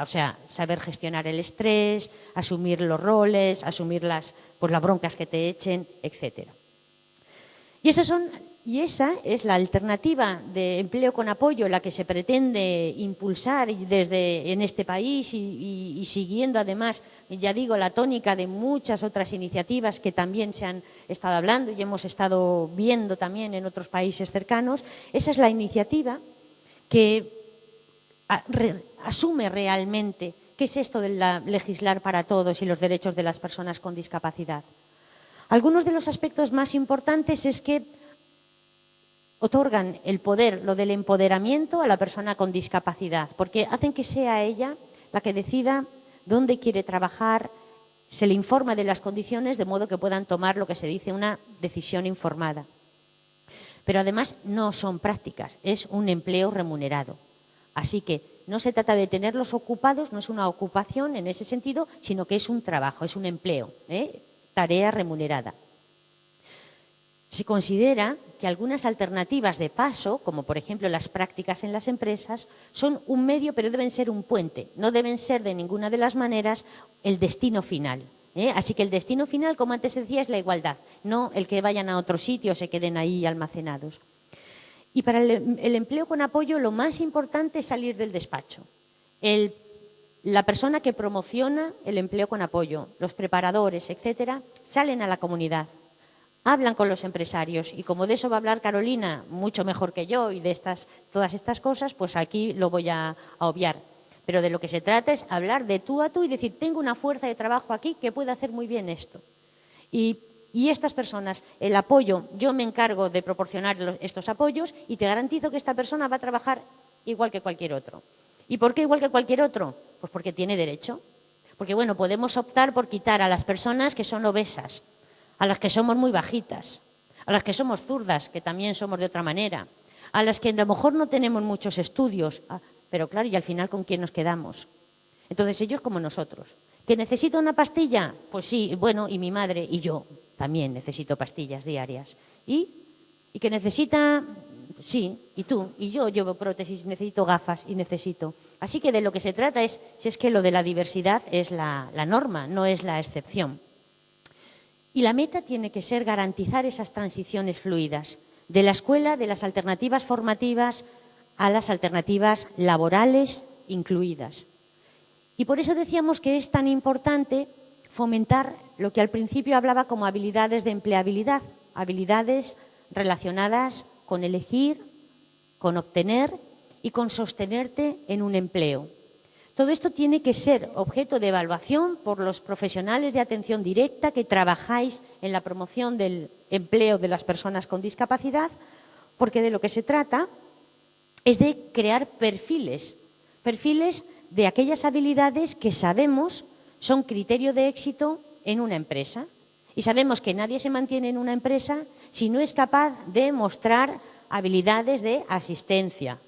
O sea, saber gestionar el estrés, asumir los roles, asumir las, pues, las broncas que te echen, etc. Y esas son y esa es la alternativa de empleo con apoyo, la que se pretende impulsar desde en este país y, siguiendo además, ya digo, la tónica de muchas otras iniciativas que también se han estado hablando y hemos estado viendo también en otros países cercanos. Esa es la iniciativa que asume realmente qué es esto de legislar para todos y los derechos de las personas con discapacidad. Algunos de los aspectos más importantes es que otorgan el poder, lo del empoderamiento a la persona con discapacidad, porque hacen que sea ella la que decida dónde quiere trabajar, se le informa de las condiciones de modo que puedan tomar lo que se dice una decisión informada. Pero además no son prácticas, es un empleo remunerado. Así que no se trata de tenerlos ocupados, no es una ocupación en ese sentido, sino que es un trabajo, es un empleo, ¿eh? tarea remunerada. Se considera que algunas alternativas de paso, como por ejemplo las prácticas en las empresas, son un medio, pero deben ser un puente. No deben ser de ninguna de las maneras el destino final. ¿eh? Así que el destino final, como antes decía, es la igualdad, no el que vayan a otro sitio o se queden ahí almacenados. Y para el, empleo con apoyo lo más importante es salir del despacho. la persona que promociona el empleo con apoyo, los preparadores, etcétera, salen a la comunidad, hablan con los empresarios y como de eso va a hablar Carolina mucho mejor que yo y de estas, todas estas cosas, pues aquí lo voy a, obviar. Pero de lo que se trata es hablar de tú a tú y decir, tengo una fuerza de trabajo aquí que puede hacer muy bien esto. Y, estas personas, el apoyo, yo me encargo de proporcionar estos apoyos y te garantizo que esta persona va a trabajar igual que cualquier otro. ¿Y por qué igual que cualquier otro? Pues porque tiene derecho. Porque, bueno, podemos optar por quitar a las personas que son obesas, a las que somos muy bajitas, a las que somos zurdas, que también somos de otra manera, a las que a lo mejor no tenemos muchos estudios, ah, pero claro, y al final con quién nos quedamos. Entonces ellos como nosotros. ¿Que necesito una pastilla? Pues sí, bueno, y mi madre y yo también necesito pastillas diarias. ¿Y? ¿Y que necesita? Sí, y tú, y yo llevo prótesis, necesito gafas y necesito. Así que de lo que se trata es, si es que lo de la diversidad es la norma, no es la excepción. Y la meta tiene que ser garantizar esas transiciones fluidas de la escuela, de las alternativas formativas a las alternativas laborales incluidas. Y por eso decíamos que es tan importante fomentar lo que al principio hablaba como habilidades de empleabilidad, habilidades relacionadas con elegir, con obtener y con sostenerte en un empleo. Todo esto tiene que ser objeto de evaluación por los profesionales de atención directa que trabajáis en la promoción del empleo de las personas con discapacidad, porque de lo que se trata es de crear perfiles, perfiles de aquellas habilidades que sabemos son criterio de éxito en una empresa. Y sabemos que nadie se mantiene en una empresa si no es capaz de mostrar habilidades de asistencia,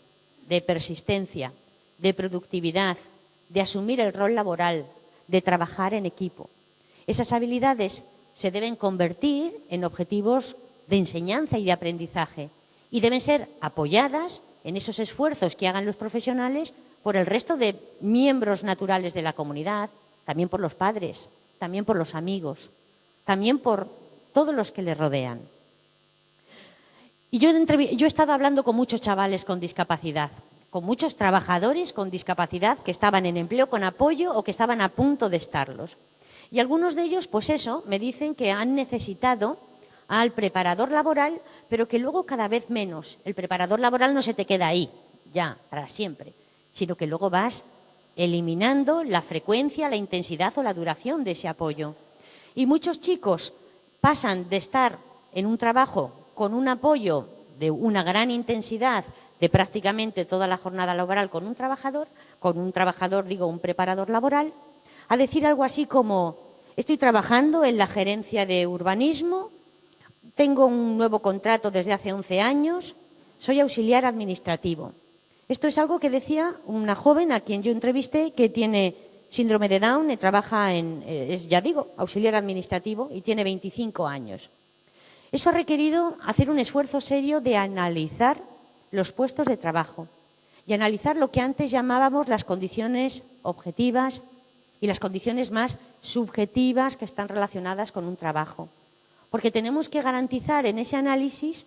de persistencia, de productividad, de asumir el rol laboral, de trabajar en equipo. Esas habilidades se deben convertir en objetivos de enseñanza y de aprendizaje y deben ser apoyadas en esos esfuerzos que hagan los profesionales por el resto de miembros naturales de la comunidad, también por los padres, también por los amigos, también por todos los que le rodean. Y yo, yo he estado hablando con muchos chavales con discapacidad con muchos trabajadores con discapacidad que estaban en empleo con apoyo o que estaban a punto de estarlos. Y algunos de ellos, pues eso, me dicen que han necesitado al preparador laboral, pero que luego cada vez menos. El preparador laboral no se te queda ahí, ya, para siempre, sino que luego vas eliminando la frecuencia, la intensidad o la duración de ese apoyo. Y muchos chicos pasan de estar en un trabajo con un apoyo de una gran intensidad de prácticamente toda la jornada laboral con un trabajador, con un trabajador, digo, un preparador laboral, a decir algo así como, estoy trabajando en la gerencia de urbanismo, tengo un nuevo contrato desde hace 11 años, soy auxiliar administrativo. Esto es algo que decía una joven a quien yo entrevisté que tiene síndrome de Down y trabaja en, eh, es, ya digo, auxiliar administrativo y tiene 25 años. Eso ha requerido hacer un esfuerzo serio de analizar los puestos de trabajo y analizar lo que antes llamábamos las condiciones objetivas y las condiciones más subjetivas que están relacionadas con un trabajo. Porque tenemos que garantizar en ese análisis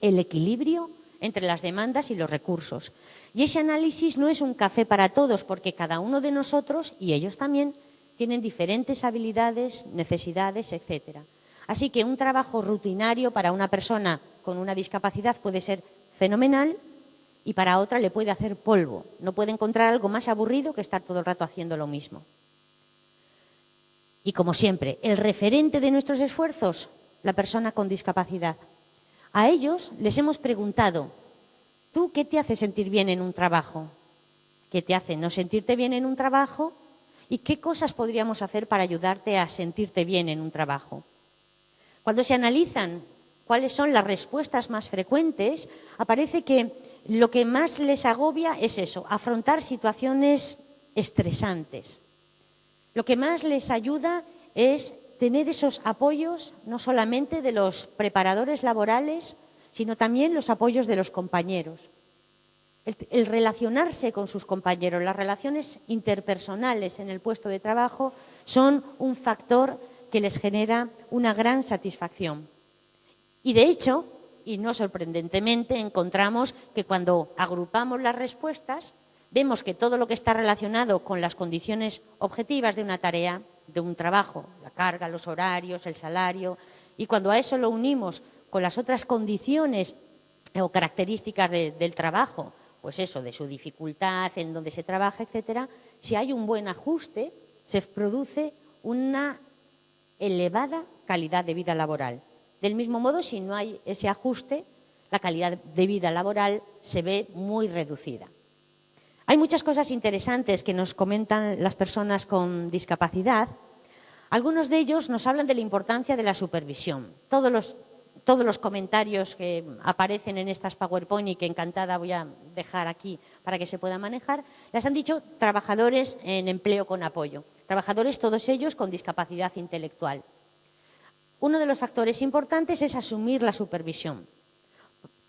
el equilibrio entre las demandas y los recursos. Y ese análisis no es un café para todos, porque cada uno de nosotros, y ellos también, tienen diferentes habilidades, necesidades, etc. Así que un trabajo rutinario para una persona con una discapacidad puede ser fenomenal y para otra le puede hacer polvo. No puede encontrar algo más aburrido que estar todo el rato haciendo lo mismo. Y como siempre, el referente de nuestros esfuerzos, la persona con discapacidad. A ellos les hemos preguntado, ¿tú qué te hace sentir bien en un trabajo? ¿Qué te hace no sentirte bien en un trabajo? ¿Y qué cosas podríamos hacer para ayudarte a sentirte bien en un trabajo? Cuando se analizan cuáles son las respuestas más frecuentes, aparece que lo que más les agobia es eso, afrontar situaciones estresantes. Lo que más les ayuda es tener esos apoyos, no solamente de los preparadores laborales, sino también los apoyos de los compañeros. El, relacionarse con sus compañeros, las relaciones interpersonales en el puesto de trabajo son un factor que les genera una gran satisfacción. Y de hecho, y no sorprendentemente, encontramos que cuando agrupamos las respuestas, vemos que todo lo que está relacionado con las condiciones objetivas de una tarea, de un trabajo, la carga, los horarios, el salario, y cuando a eso lo unimos con las otras condiciones o características del trabajo, pues eso, de su dificultad, en donde se trabaja, etcétera, si hay un buen ajuste, se produce una elevada calidad de vida laboral. Del mismo modo, si no hay ese ajuste, la calidad de vida laboral se ve muy reducida. Hay muchas cosas interesantes que nos comentan las personas con discapacidad. Algunos de ellos nos hablan de la importancia de la supervisión. Todos los comentarios que aparecen en estas PowerPoint y que encantada voy a dejar aquí para que se pueda manejar, las han dicho trabajadores en empleo con apoyo, trabajadores todos ellos con discapacidad intelectual. Uno de los factores importantes es asumir la supervisión.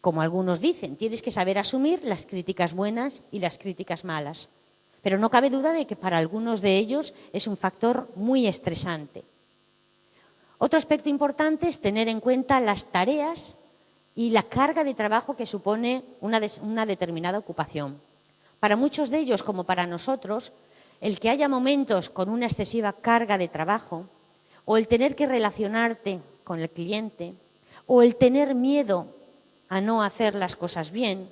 Como algunos dicen, tienes que saber asumir las críticas buenas y las críticas malas. Pero no cabe duda de que para algunos de ellos es un factor muy estresante. Otro aspecto importante es tener en cuenta las tareas y la carga de trabajo que supone una, determinada ocupación. Para muchos de ellos, como para nosotros, el que haya momentos con una excesiva carga de trabajo o el tener que relacionarte con el cliente o el tener miedo a no hacer las cosas bien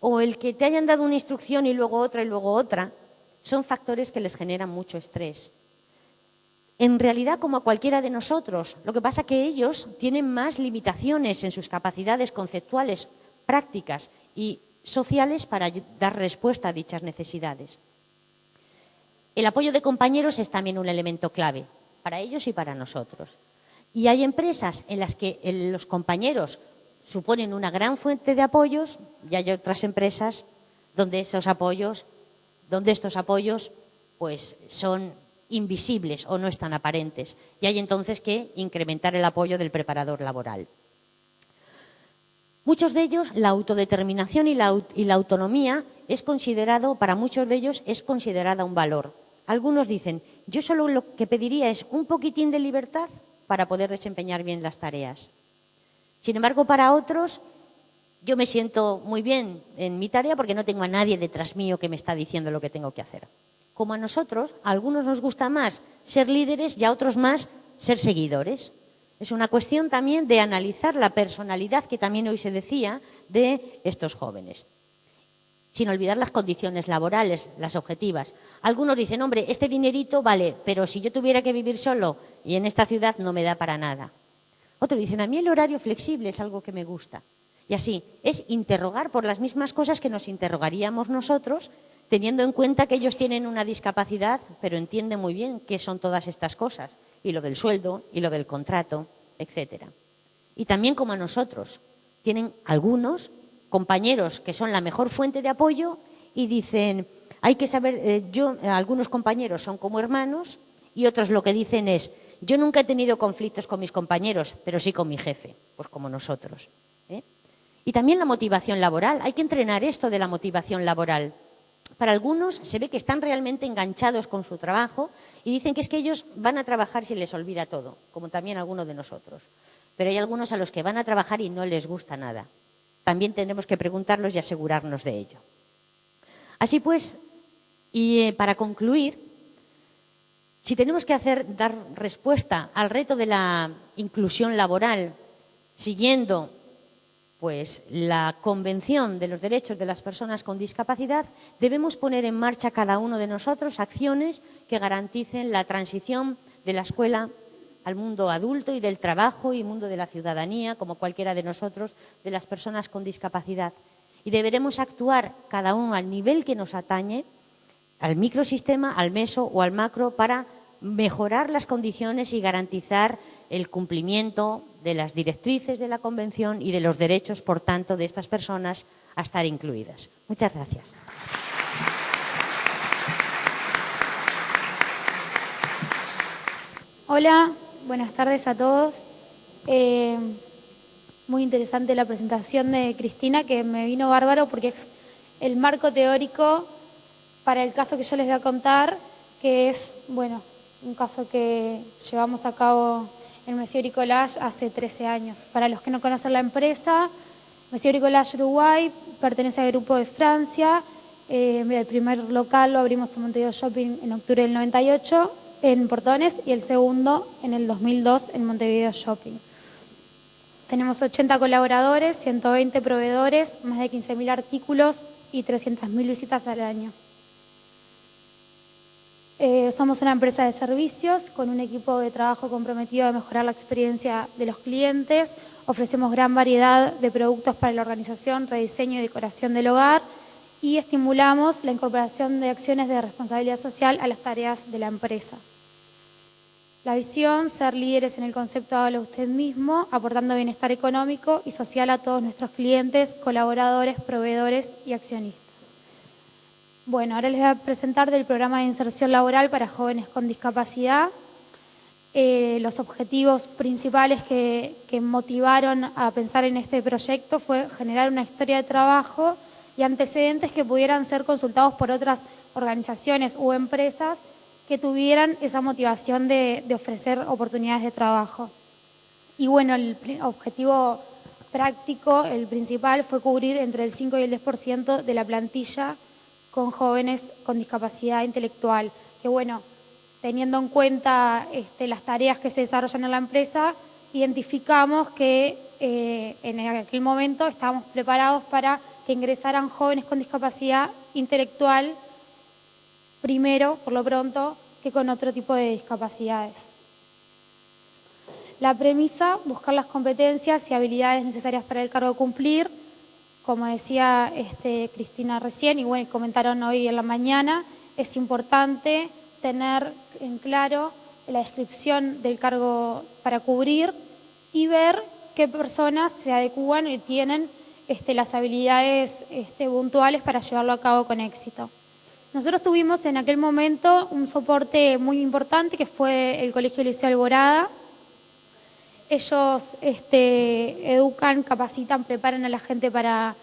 o el que te hayan dado una instrucción y luego otra y luego otra, son factores que les generan mucho estrés en realidad como a cualquiera de nosotros. Lo que pasa es que ellos tienen más limitaciones en sus capacidades conceptuales, prácticas y sociales para dar respuesta a dichas necesidades. El apoyo de compañeros es también un elemento clave para ellos y para nosotros. Y hay empresas en las que los compañeros suponen una gran fuente de apoyos y hay otras empresas donde esos apoyos, donde estos apoyos pues son invisibles o no están aparentes y hay entonces que incrementar el apoyo del preparador laboral. Muchos de ellos, la autodeterminación y la, y la, autonomía es considerado, para muchos de ellos, es considerada un valor. Algunos dicen, yo solo lo que pediría es un poquitín de libertad para poder desempeñar bien las tareas. Sin embargo, para otros, yo me siento muy bien en mi tarea porque no tengo a nadie detrás mío que me está diciendo lo que tengo que hacer como a nosotros, a algunos nos gusta más ser líderes y a otros más ser seguidores. Es una cuestión también de analizar la personalidad que también hoy se decía de estos jóvenes. Sin olvidar las condiciones laborales, las objetivas. Algunos dicen, hombre, este dinerito vale, pero si yo tuviera que vivir solo y en esta ciudad no me da para nada. Otros dicen, a mí el horario flexible es algo que me gusta. Y así, es interrogar por las mismas cosas que nos interrogaríamos nosotros teniendo en cuenta que ellos tienen una discapacidad, pero entienden muy bien qué son todas estas cosas, y lo del sueldo, y lo del contrato, etcétera. Y también como a nosotros, tienen algunos compañeros que son la mejor fuente de apoyo y dicen, hay que saber, eh, yo, algunos compañeros son como hermanos y otros lo que dicen es, yo nunca he tenido conflictos con mis compañeros, pero sí con mi jefe, pues como nosotros. ¿eh? Y también la motivación laboral, hay que entrenar esto de la motivación laboral. Para algunos se ve que están realmente enganchados con su trabajo y dicen que es que ellos van a trabajar si les olvida todo, como también algunos de nosotros. Pero hay algunos a los que van a trabajar y no les gusta nada. También tendremos que preguntarlos y asegurarnos de ello. Así pues, y eh, para concluir, si tenemos que hacer, dar respuesta al reto de la inclusión laboral siguiendo pues la Convención de los Derechos de las Personas con Discapacidad, debemos poner en marcha cada uno de nosotros acciones que garanticen la transición de la escuela al mundo adulto y del trabajo y mundo de la ciudadanía, como cualquiera de nosotros, de las personas con discapacidad. Y deberemos actuar cada uno al nivel que nos atañe, al microsistema, al meso o al macro, para mejorar las condiciones y garantizar el cumplimiento de las directrices de la Convención y de los derechos, por tanto, de estas personas a estar incluidas. Muchas gracias. Hola, buenas tardes a todos. Eh, muy interesante la presentación de Cristina, que me vino bárbaro porque es el marco teórico para el caso que yo les voy a contar, que es, bueno, un caso que llevamos a cabo en Monsieur Bricolage hace 13 años. Para los que no conocen la empresa, Monsieur Bricolage Uruguay pertenece al grupo de Francia. Eh, el primer local lo abrimos en Montevideo Shopping en octubre del 98 en Portones y el segundo en el 2002 en Montevideo Shopping. Tenemos 80 colaboradores, 120 proveedores, más de 15.000 artículos y 300.000 visitas al año. Eh, somos una empresa de servicios con un equipo de trabajo comprometido a mejorar la experiencia de los clientes. Ofrecemos gran variedad de productos para la organización, rediseño y decoración del hogar y estimulamos la incorporación de acciones de responsabilidad social a las tareas de la empresa. La visión, ser líderes en el concepto hágalo usted mismo, aportando bienestar económico y social a todos nuestros clientes, colaboradores, proveedores y accionistas. Bueno, ahora les voy a presentar del programa de inserción laboral para jóvenes con discapacidad. Eh, los objetivos principales que, motivaron a pensar en este proyecto fue generar una historia de trabajo y antecedentes que pudieran ser consultados por otras organizaciones u empresas que tuvieran esa motivación de, ofrecer oportunidades de trabajo. Y bueno, el objetivo práctico, el principal, fue cubrir entre el 5 y el 10% de la plantilla con jóvenes con discapacidad intelectual, que bueno, teniendo en cuenta este, las tareas que se desarrollan en la empresa, identificamos que eh, en aquel momento estábamos preparados para que ingresaran jóvenes con discapacidad intelectual primero, por lo pronto, que con otro tipo de discapacidades. La premisa, buscar las competencias y habilidades necesarias para el cargo cumplir, como decía este, Cristina recién, y bueno, comentaron hoy en la mañana, es importante tener en claro la descripción del cargo para cubrir y ver qué personas se adecúan y tienen este, las habilidades este, puntuales para llevarlo a cabo con éxito. Nosotros tuvimos en aquel momento un soporte muy importante que fue el Colegio Liceo Alborada, ellos este, educan, capacitan, preparan a la gente para,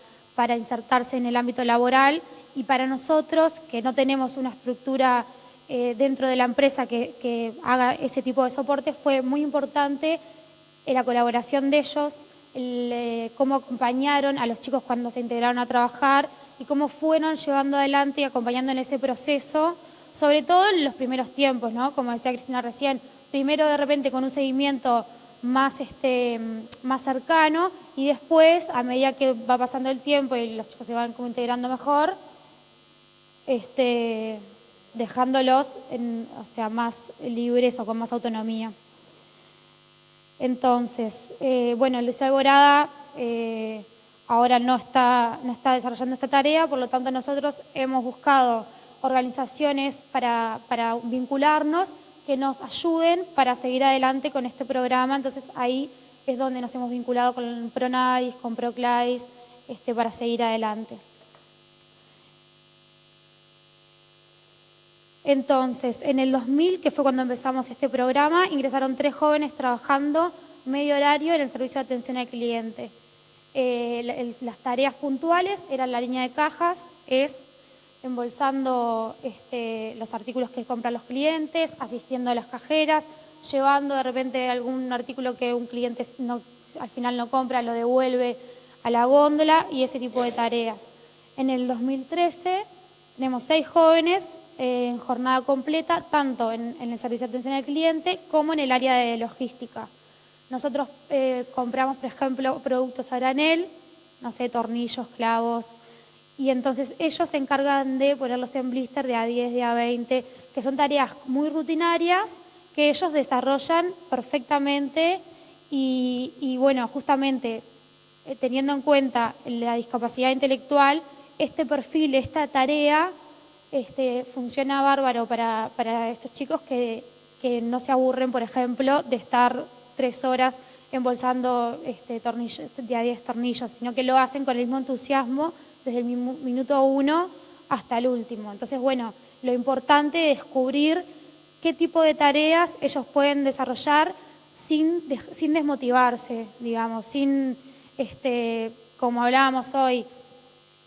insertarse en el ámbito laboral. Y para nosotros, que no tenemos una estructura eh, dentro de la empresa que, haga ese tipo de soporte, fue muy importante la colaboración de ellos, cómo acompañaron a los chicos cuando se integraron a trabajar y cómo fueron llevando adelante y acompañando en ese proceso, sobre todo en los primeros tiempos, ¿no? como decía Cristina recién, primero de repente con un seguimiento más, este, más cercano y después, a medida que va pasando el tiempo y los chicos se van como integrando mejor, este, dejándolos en, o sea, más libres o con más autonomía. Entonces, eh, bueno, Liceo Alborada eh, ahora no está, no está desarrollando esta tarea, por lo tanto nosotros hemos buscado organizaciones para, para vincularnos que nos ayuden para seguir adelante con este programa. Entonces ahí es donde nos hemos vinculado con Pronadis, con Proclais, este, para seguir adelante. Entonces, en el 2000, que fue cuando empezamos este programa, ingresaron tres jóvenes trabajando medio horario en el servicio de atención al cliente. Eh, las tareas puntuales eran la línea de cajas, es embolsando este, los artículos que compran los clientes, asistiendo a las cajeras, llevando de repente algún artículo que un cliente al final no compra, lo devuelve a la góndola y ese tipo de tareas. En el 2013 tenemos seis jóvenes en jornada completa, tanto en, el servicio de atención al cliente como en el área de logística. Nosotros eh, compramos, por ejemplo, productos a granel, no sé, tornillos, clavos, y entonces ellos se encargan de ponerlos en blister de A10, de A20, que son tareas muy rutinarias que ellos desarrollan perfectamente y, bueno, justamente eh, teniendo en cuenta la discapacidad intelectual, este perfil, esta tarea, este, funciona bárbaro para, estos chicos que no se aburren, por ejemplo, de estar tres horas embolsando este, tornillos, a 10 tornillos, sino que lo hacen con el mismo entusiasmo desde el minuto uno hasta el último. Entonces, bueno, lo importante es descubrir qué tipo de tareas ellos pueden desarrollar sin, sin desmotivarse, digamos, sin, este, como hablábamos hoy,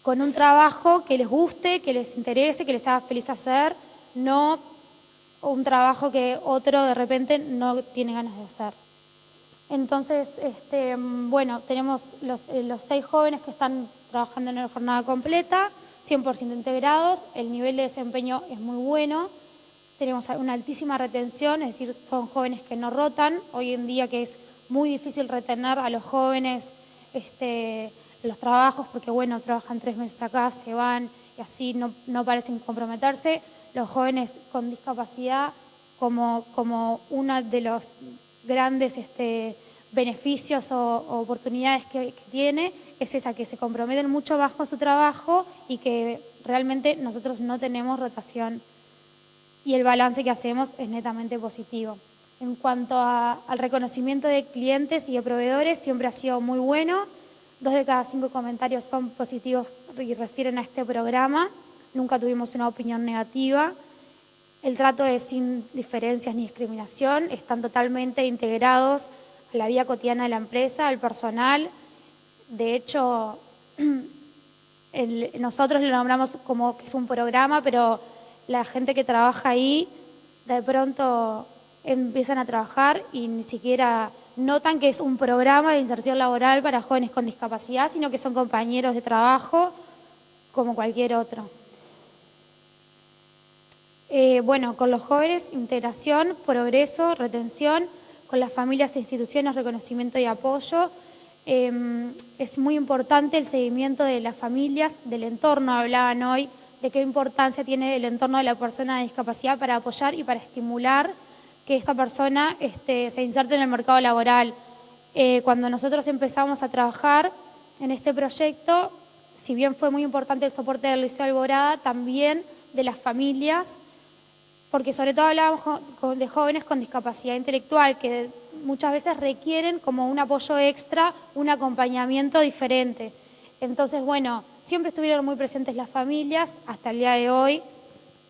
con un trabajo que les guste, que les interese, que les haga feliz hacer, no un trabajo que otro de repente no tiene ganas de hacer. Entonces, este, bueno, tenemos los, eh, seis jóvenes que están trabajando en la jornada completa, 100% integrados, el nivel de desempeño es muy bueno, tenemos una altísima retención, es decir, son jóvenes que no rotan, hoy en día que es muy difícil retener a los jóvenes este, los trabajos, porque bueno, trabajan tres meses acá, se van y así no, no parecen comprometerse, los jóvenes con discapacidad como, como uno de los grandes este, beneficios o, oportunidades que, que, tiene es esa, que se comprometen mucho más con su trabajo y que realmente nosotros no tenemos rotación y el balance que hacemos es netamente positivo. En cuanto a, al reconocimiento de clientes y de proveedores, siempre ha sido muy bueno. Dos de cada cinco comentarios son positivos y refieren a este programa. Nunca tuvimos una opinión negativa. El trato es sin diferencias ni discriminación. Están totalmente integrados a la vida cotidiana de la empresa, al personal. De hecho, nosotros lo nombramos como que es un programa, pero la gente que trabaja ahí de pronto empiezan a trabajar y ni siquiera notan que es un programa de inserción laboral para jóvenes con discapacidad, sino que son compañeros de trabajo como cualquier otro. Eh, bueno, con los jóvenes, integración, progreso, retención, con las familias e instituciones, reconocimiento y apoyo. Eh, es muy importante el seguimiento de las familias, del entorno, hablaban hoy, de qué importancia tiene el entorno de la persona de discapacidad para apoyar y para estimular que esta persona este, se inserte en el mercado laboral. Eh, cuando nosotros empezamos a trabajar en este proyecto, si bien fue muy importante el soporte del Liceo Alborada, también de las familias, porque sobre todo hablábamos de jóvenes con discapacidad intelectual, que muchas veces requieren como un apoyo extra, un acompañamiento diferente. Entonces, bueno, siempre estuvieron muy presentes las familias, hasta el día de hoy,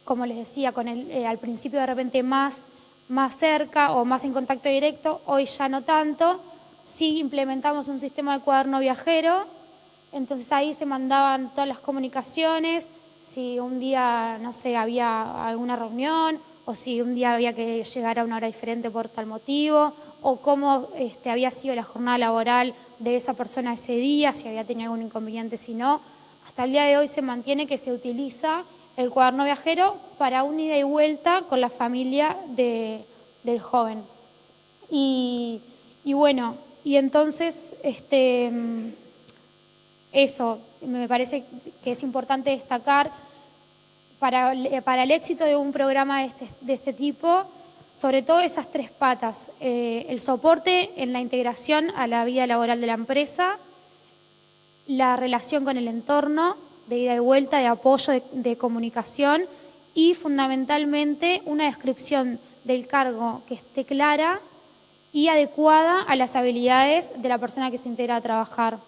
como les decía, eh, al principio de repente más, más cerca o más en contacto directo, hoy ya no tanto. Sí implementamos un sistema de cuaderno viajero, entonces ahí se mandaban todas las comunicaciones, si un día, no sé, había alguna reunión o si un día había que llegar a una hora diferente por tal motivo, o cómo este, había sido la jornada laboral de esa persona ese día, si había tenido algún inconveniente, si no. Hasta el día de hoy se mantiene que se utiliza el cuaderno viajero para un ida y vuelta con la familia de, del joven. Y, y, bueno, y entonces, este, eso, me parece que es importante destacar para, para el éxito de un programa de este, de este tipo, sobre todo esas tres patas, eh, el soporte en la integración a la vida laboral de la empresa, la relación con el entorno, de ida y vuelta, de apoyo, de, comunicación y fundamentalmente una descripción del cargo que esté clara y adecuada a las habilidades de la persona que se integra a trabajar.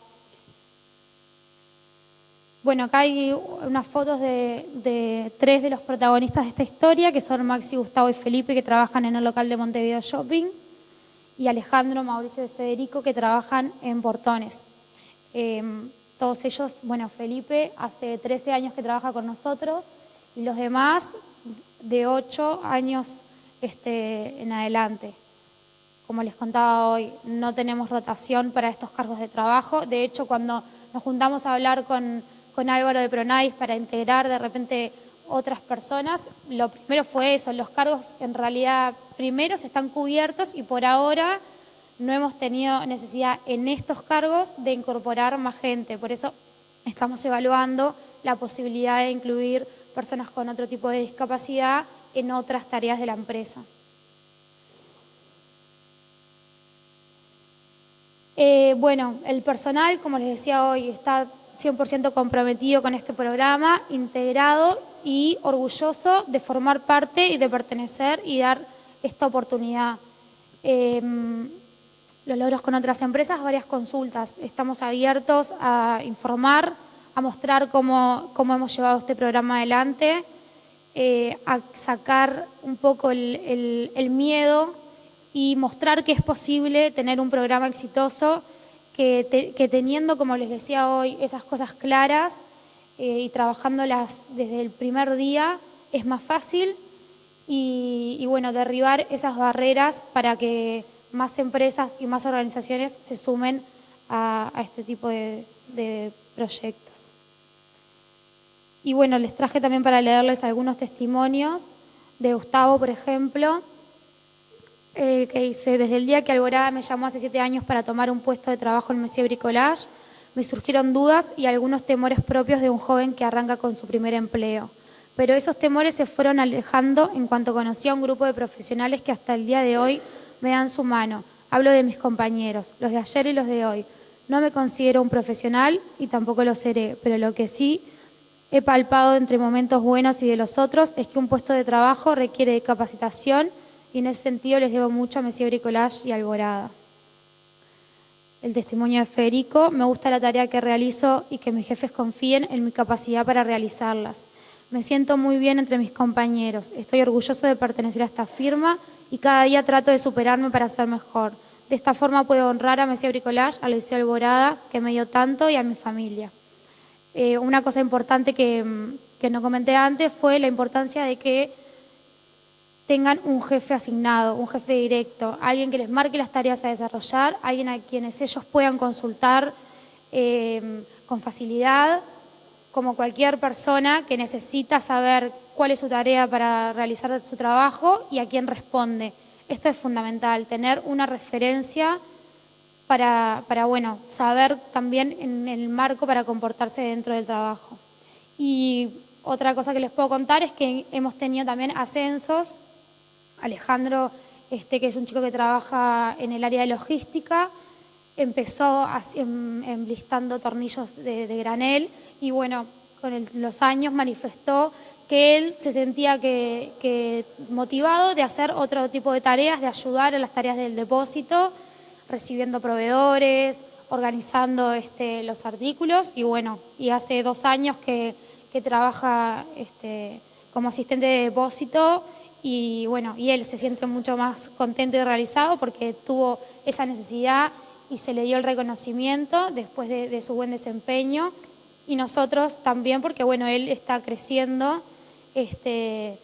Bueno, acá hay unas fotos de, de, tres de los protagonistas de esta historia, que son Maxi, Gustavo y Felipe, que trabajan en el local de Montevideo Shopping, y Alejandro, Mauricio y Federico, que trabajan en Portones. Eh, todos ellos, bueno, Felipe hace 13 años que trabaja con nosotros, y los demás de 8 años este, en adelante. Como les contaba hoy, no tenemos rotación para estos cargos de trabajo. De hecho, cuando nos juntamos a hablar con Álvaro de Pronadis para integrar de repente otras personas, lo primero fue eso, los cargos en realidad primeros están cubiertos y por ahora no hemos tenido necesidad en estos cargos de incorporar más gente, por eso estamos evaluando la posibilidad de incluir personas con otro tipo de discapacidad en otras tareas de la empresa. Eh, bueno, el personal, como les decía hoy, está 100% comprometido con este programa, integrado y orgulloso de formar parte y de pertenecer y dar esta oportunidad. Em, los logros con otras empresas, varias consultas. Estamos abiertos a informar, a mostrar cómo, cómo hemos llevado este programa adelante, eh, a sacar un poco el, miedo y mostrar que es posible tener un programa exitoso, que, que teniendo, como les decía hoy, esas cosas claras eh, y trabajándolas desde el primer día, es más fácil y, y bueno, derribar esas barreras para que más empresas y más organizaciones se sumen a, este tipo de, proyectos. Y bueno, les traje también para leerles algunos testimonios de Gustavo, por ejemplo, eh, que dice, desde el día que Alborada me llamó hace siete años para tomar un puesto de trabajo en Messier Bricolage, me surgieron dudas y algunos temores propios de un joven que arranca con su primer empleo. Pero esos temores se fueron alejando en cuanto conocí a un grupo de profesionales que hasta el día de hoy me dan su mano. Hablo de mis compañeros, los de ayer y los de hoy. No me considero un profesional y tampoco lo seré, pero lo que sí he palpado entre momentos buenos y de los otros es que un puesto de trabajo requiere de capacitación y en ese sentido les debo mucho a Messier Bricolage y Alborada. El testimonio de Federico, me gusta la tarea que realizo y que mis jefes confíen en mi capacidad para realizarlas. Me siento muy bien entre mis compañeros, estoy orgulloso de pertenecer a esta firma y cada día trato de superarme para ser mejor. De esta forma puedo honrar a Messi Bricolage, a Liceo Alborada, que me dio tanto, y a mi familia. Eh, una cosa importante que, que no comenté antes fue la importancia de que tengan un jefe asignado, un jefe directo, alguien que les marque las tareas a desarrollar, alguien a quienes ellos puedan consultar eh, con facilidad, como cualquier persona que necesita saber cuál es su tarea para realizar su trabajo y a quién responde. Esto es fundamental, tener una referencia para, bueno, saber también en el marco para comportarse dentro del trabajo. Y otra cosa que les puedo contar es que hemos tenido también ascensos. Alejandro, este, que es un chico que trabaja en el área de logística, empezó enlistando tornillos de, granel y bueno, con los años manifestó que él se sentía que, motivado de hacer otro tipo de tareas, de ayudar en las tareas del depósito, recibiendo proveedores, organizando este, los artículos y bueno, y hace dos años que, trabaja este, como asistente de depósito y bueno, y él se siente mucho más contento y realizado porque tuvo esa necesidad y se le dio el reconocimiento después de su buen desempeño y nosotros también porque bueno, él está creciendo este,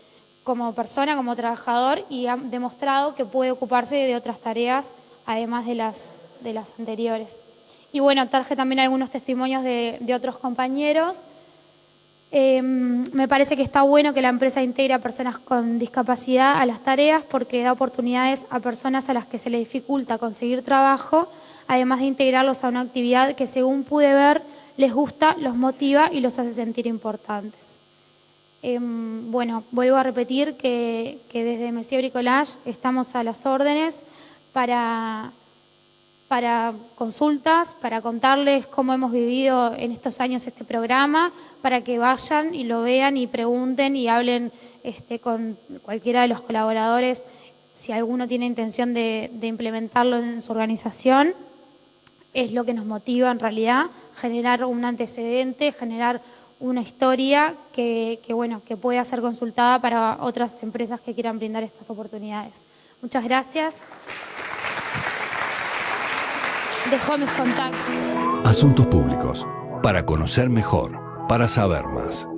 como persona, como trabajador y ha demostrado que puede ocuparse de otras tareas además de las, de las anteriores. Y bueno, traje también algunos testimonios de, otros compañeros. Em, me parece que está bueno que la empresa integre a personas con discapacidad a las tareas porque da oportunidades a personas a las que se les dificulta conseguir trabajo, además de integrarlos a una actividad que según pude ver les gusta, los motiva y los hace sentir importantes. Em, bueno, vuelvo a repetir que, desde Messier Bricolage estamos a las órdenes para, consultas, para contarles cómo hemos vivido en estos años este programa, para que vayan y lo vean y pregunten y hablen este, con cualquiera de los colaboradores si alguno tiene intención de implementarlo en su organización. Es lo que nos motiva en realidad, generar un antecedente, generar una historia que, bueno, que pueda ser consultada para otras empresas que quieran brindar estas oportunidades. Muchas gracias. Dejo mis contactos. Asuntos públicos. Para conocer mejor, para saber más.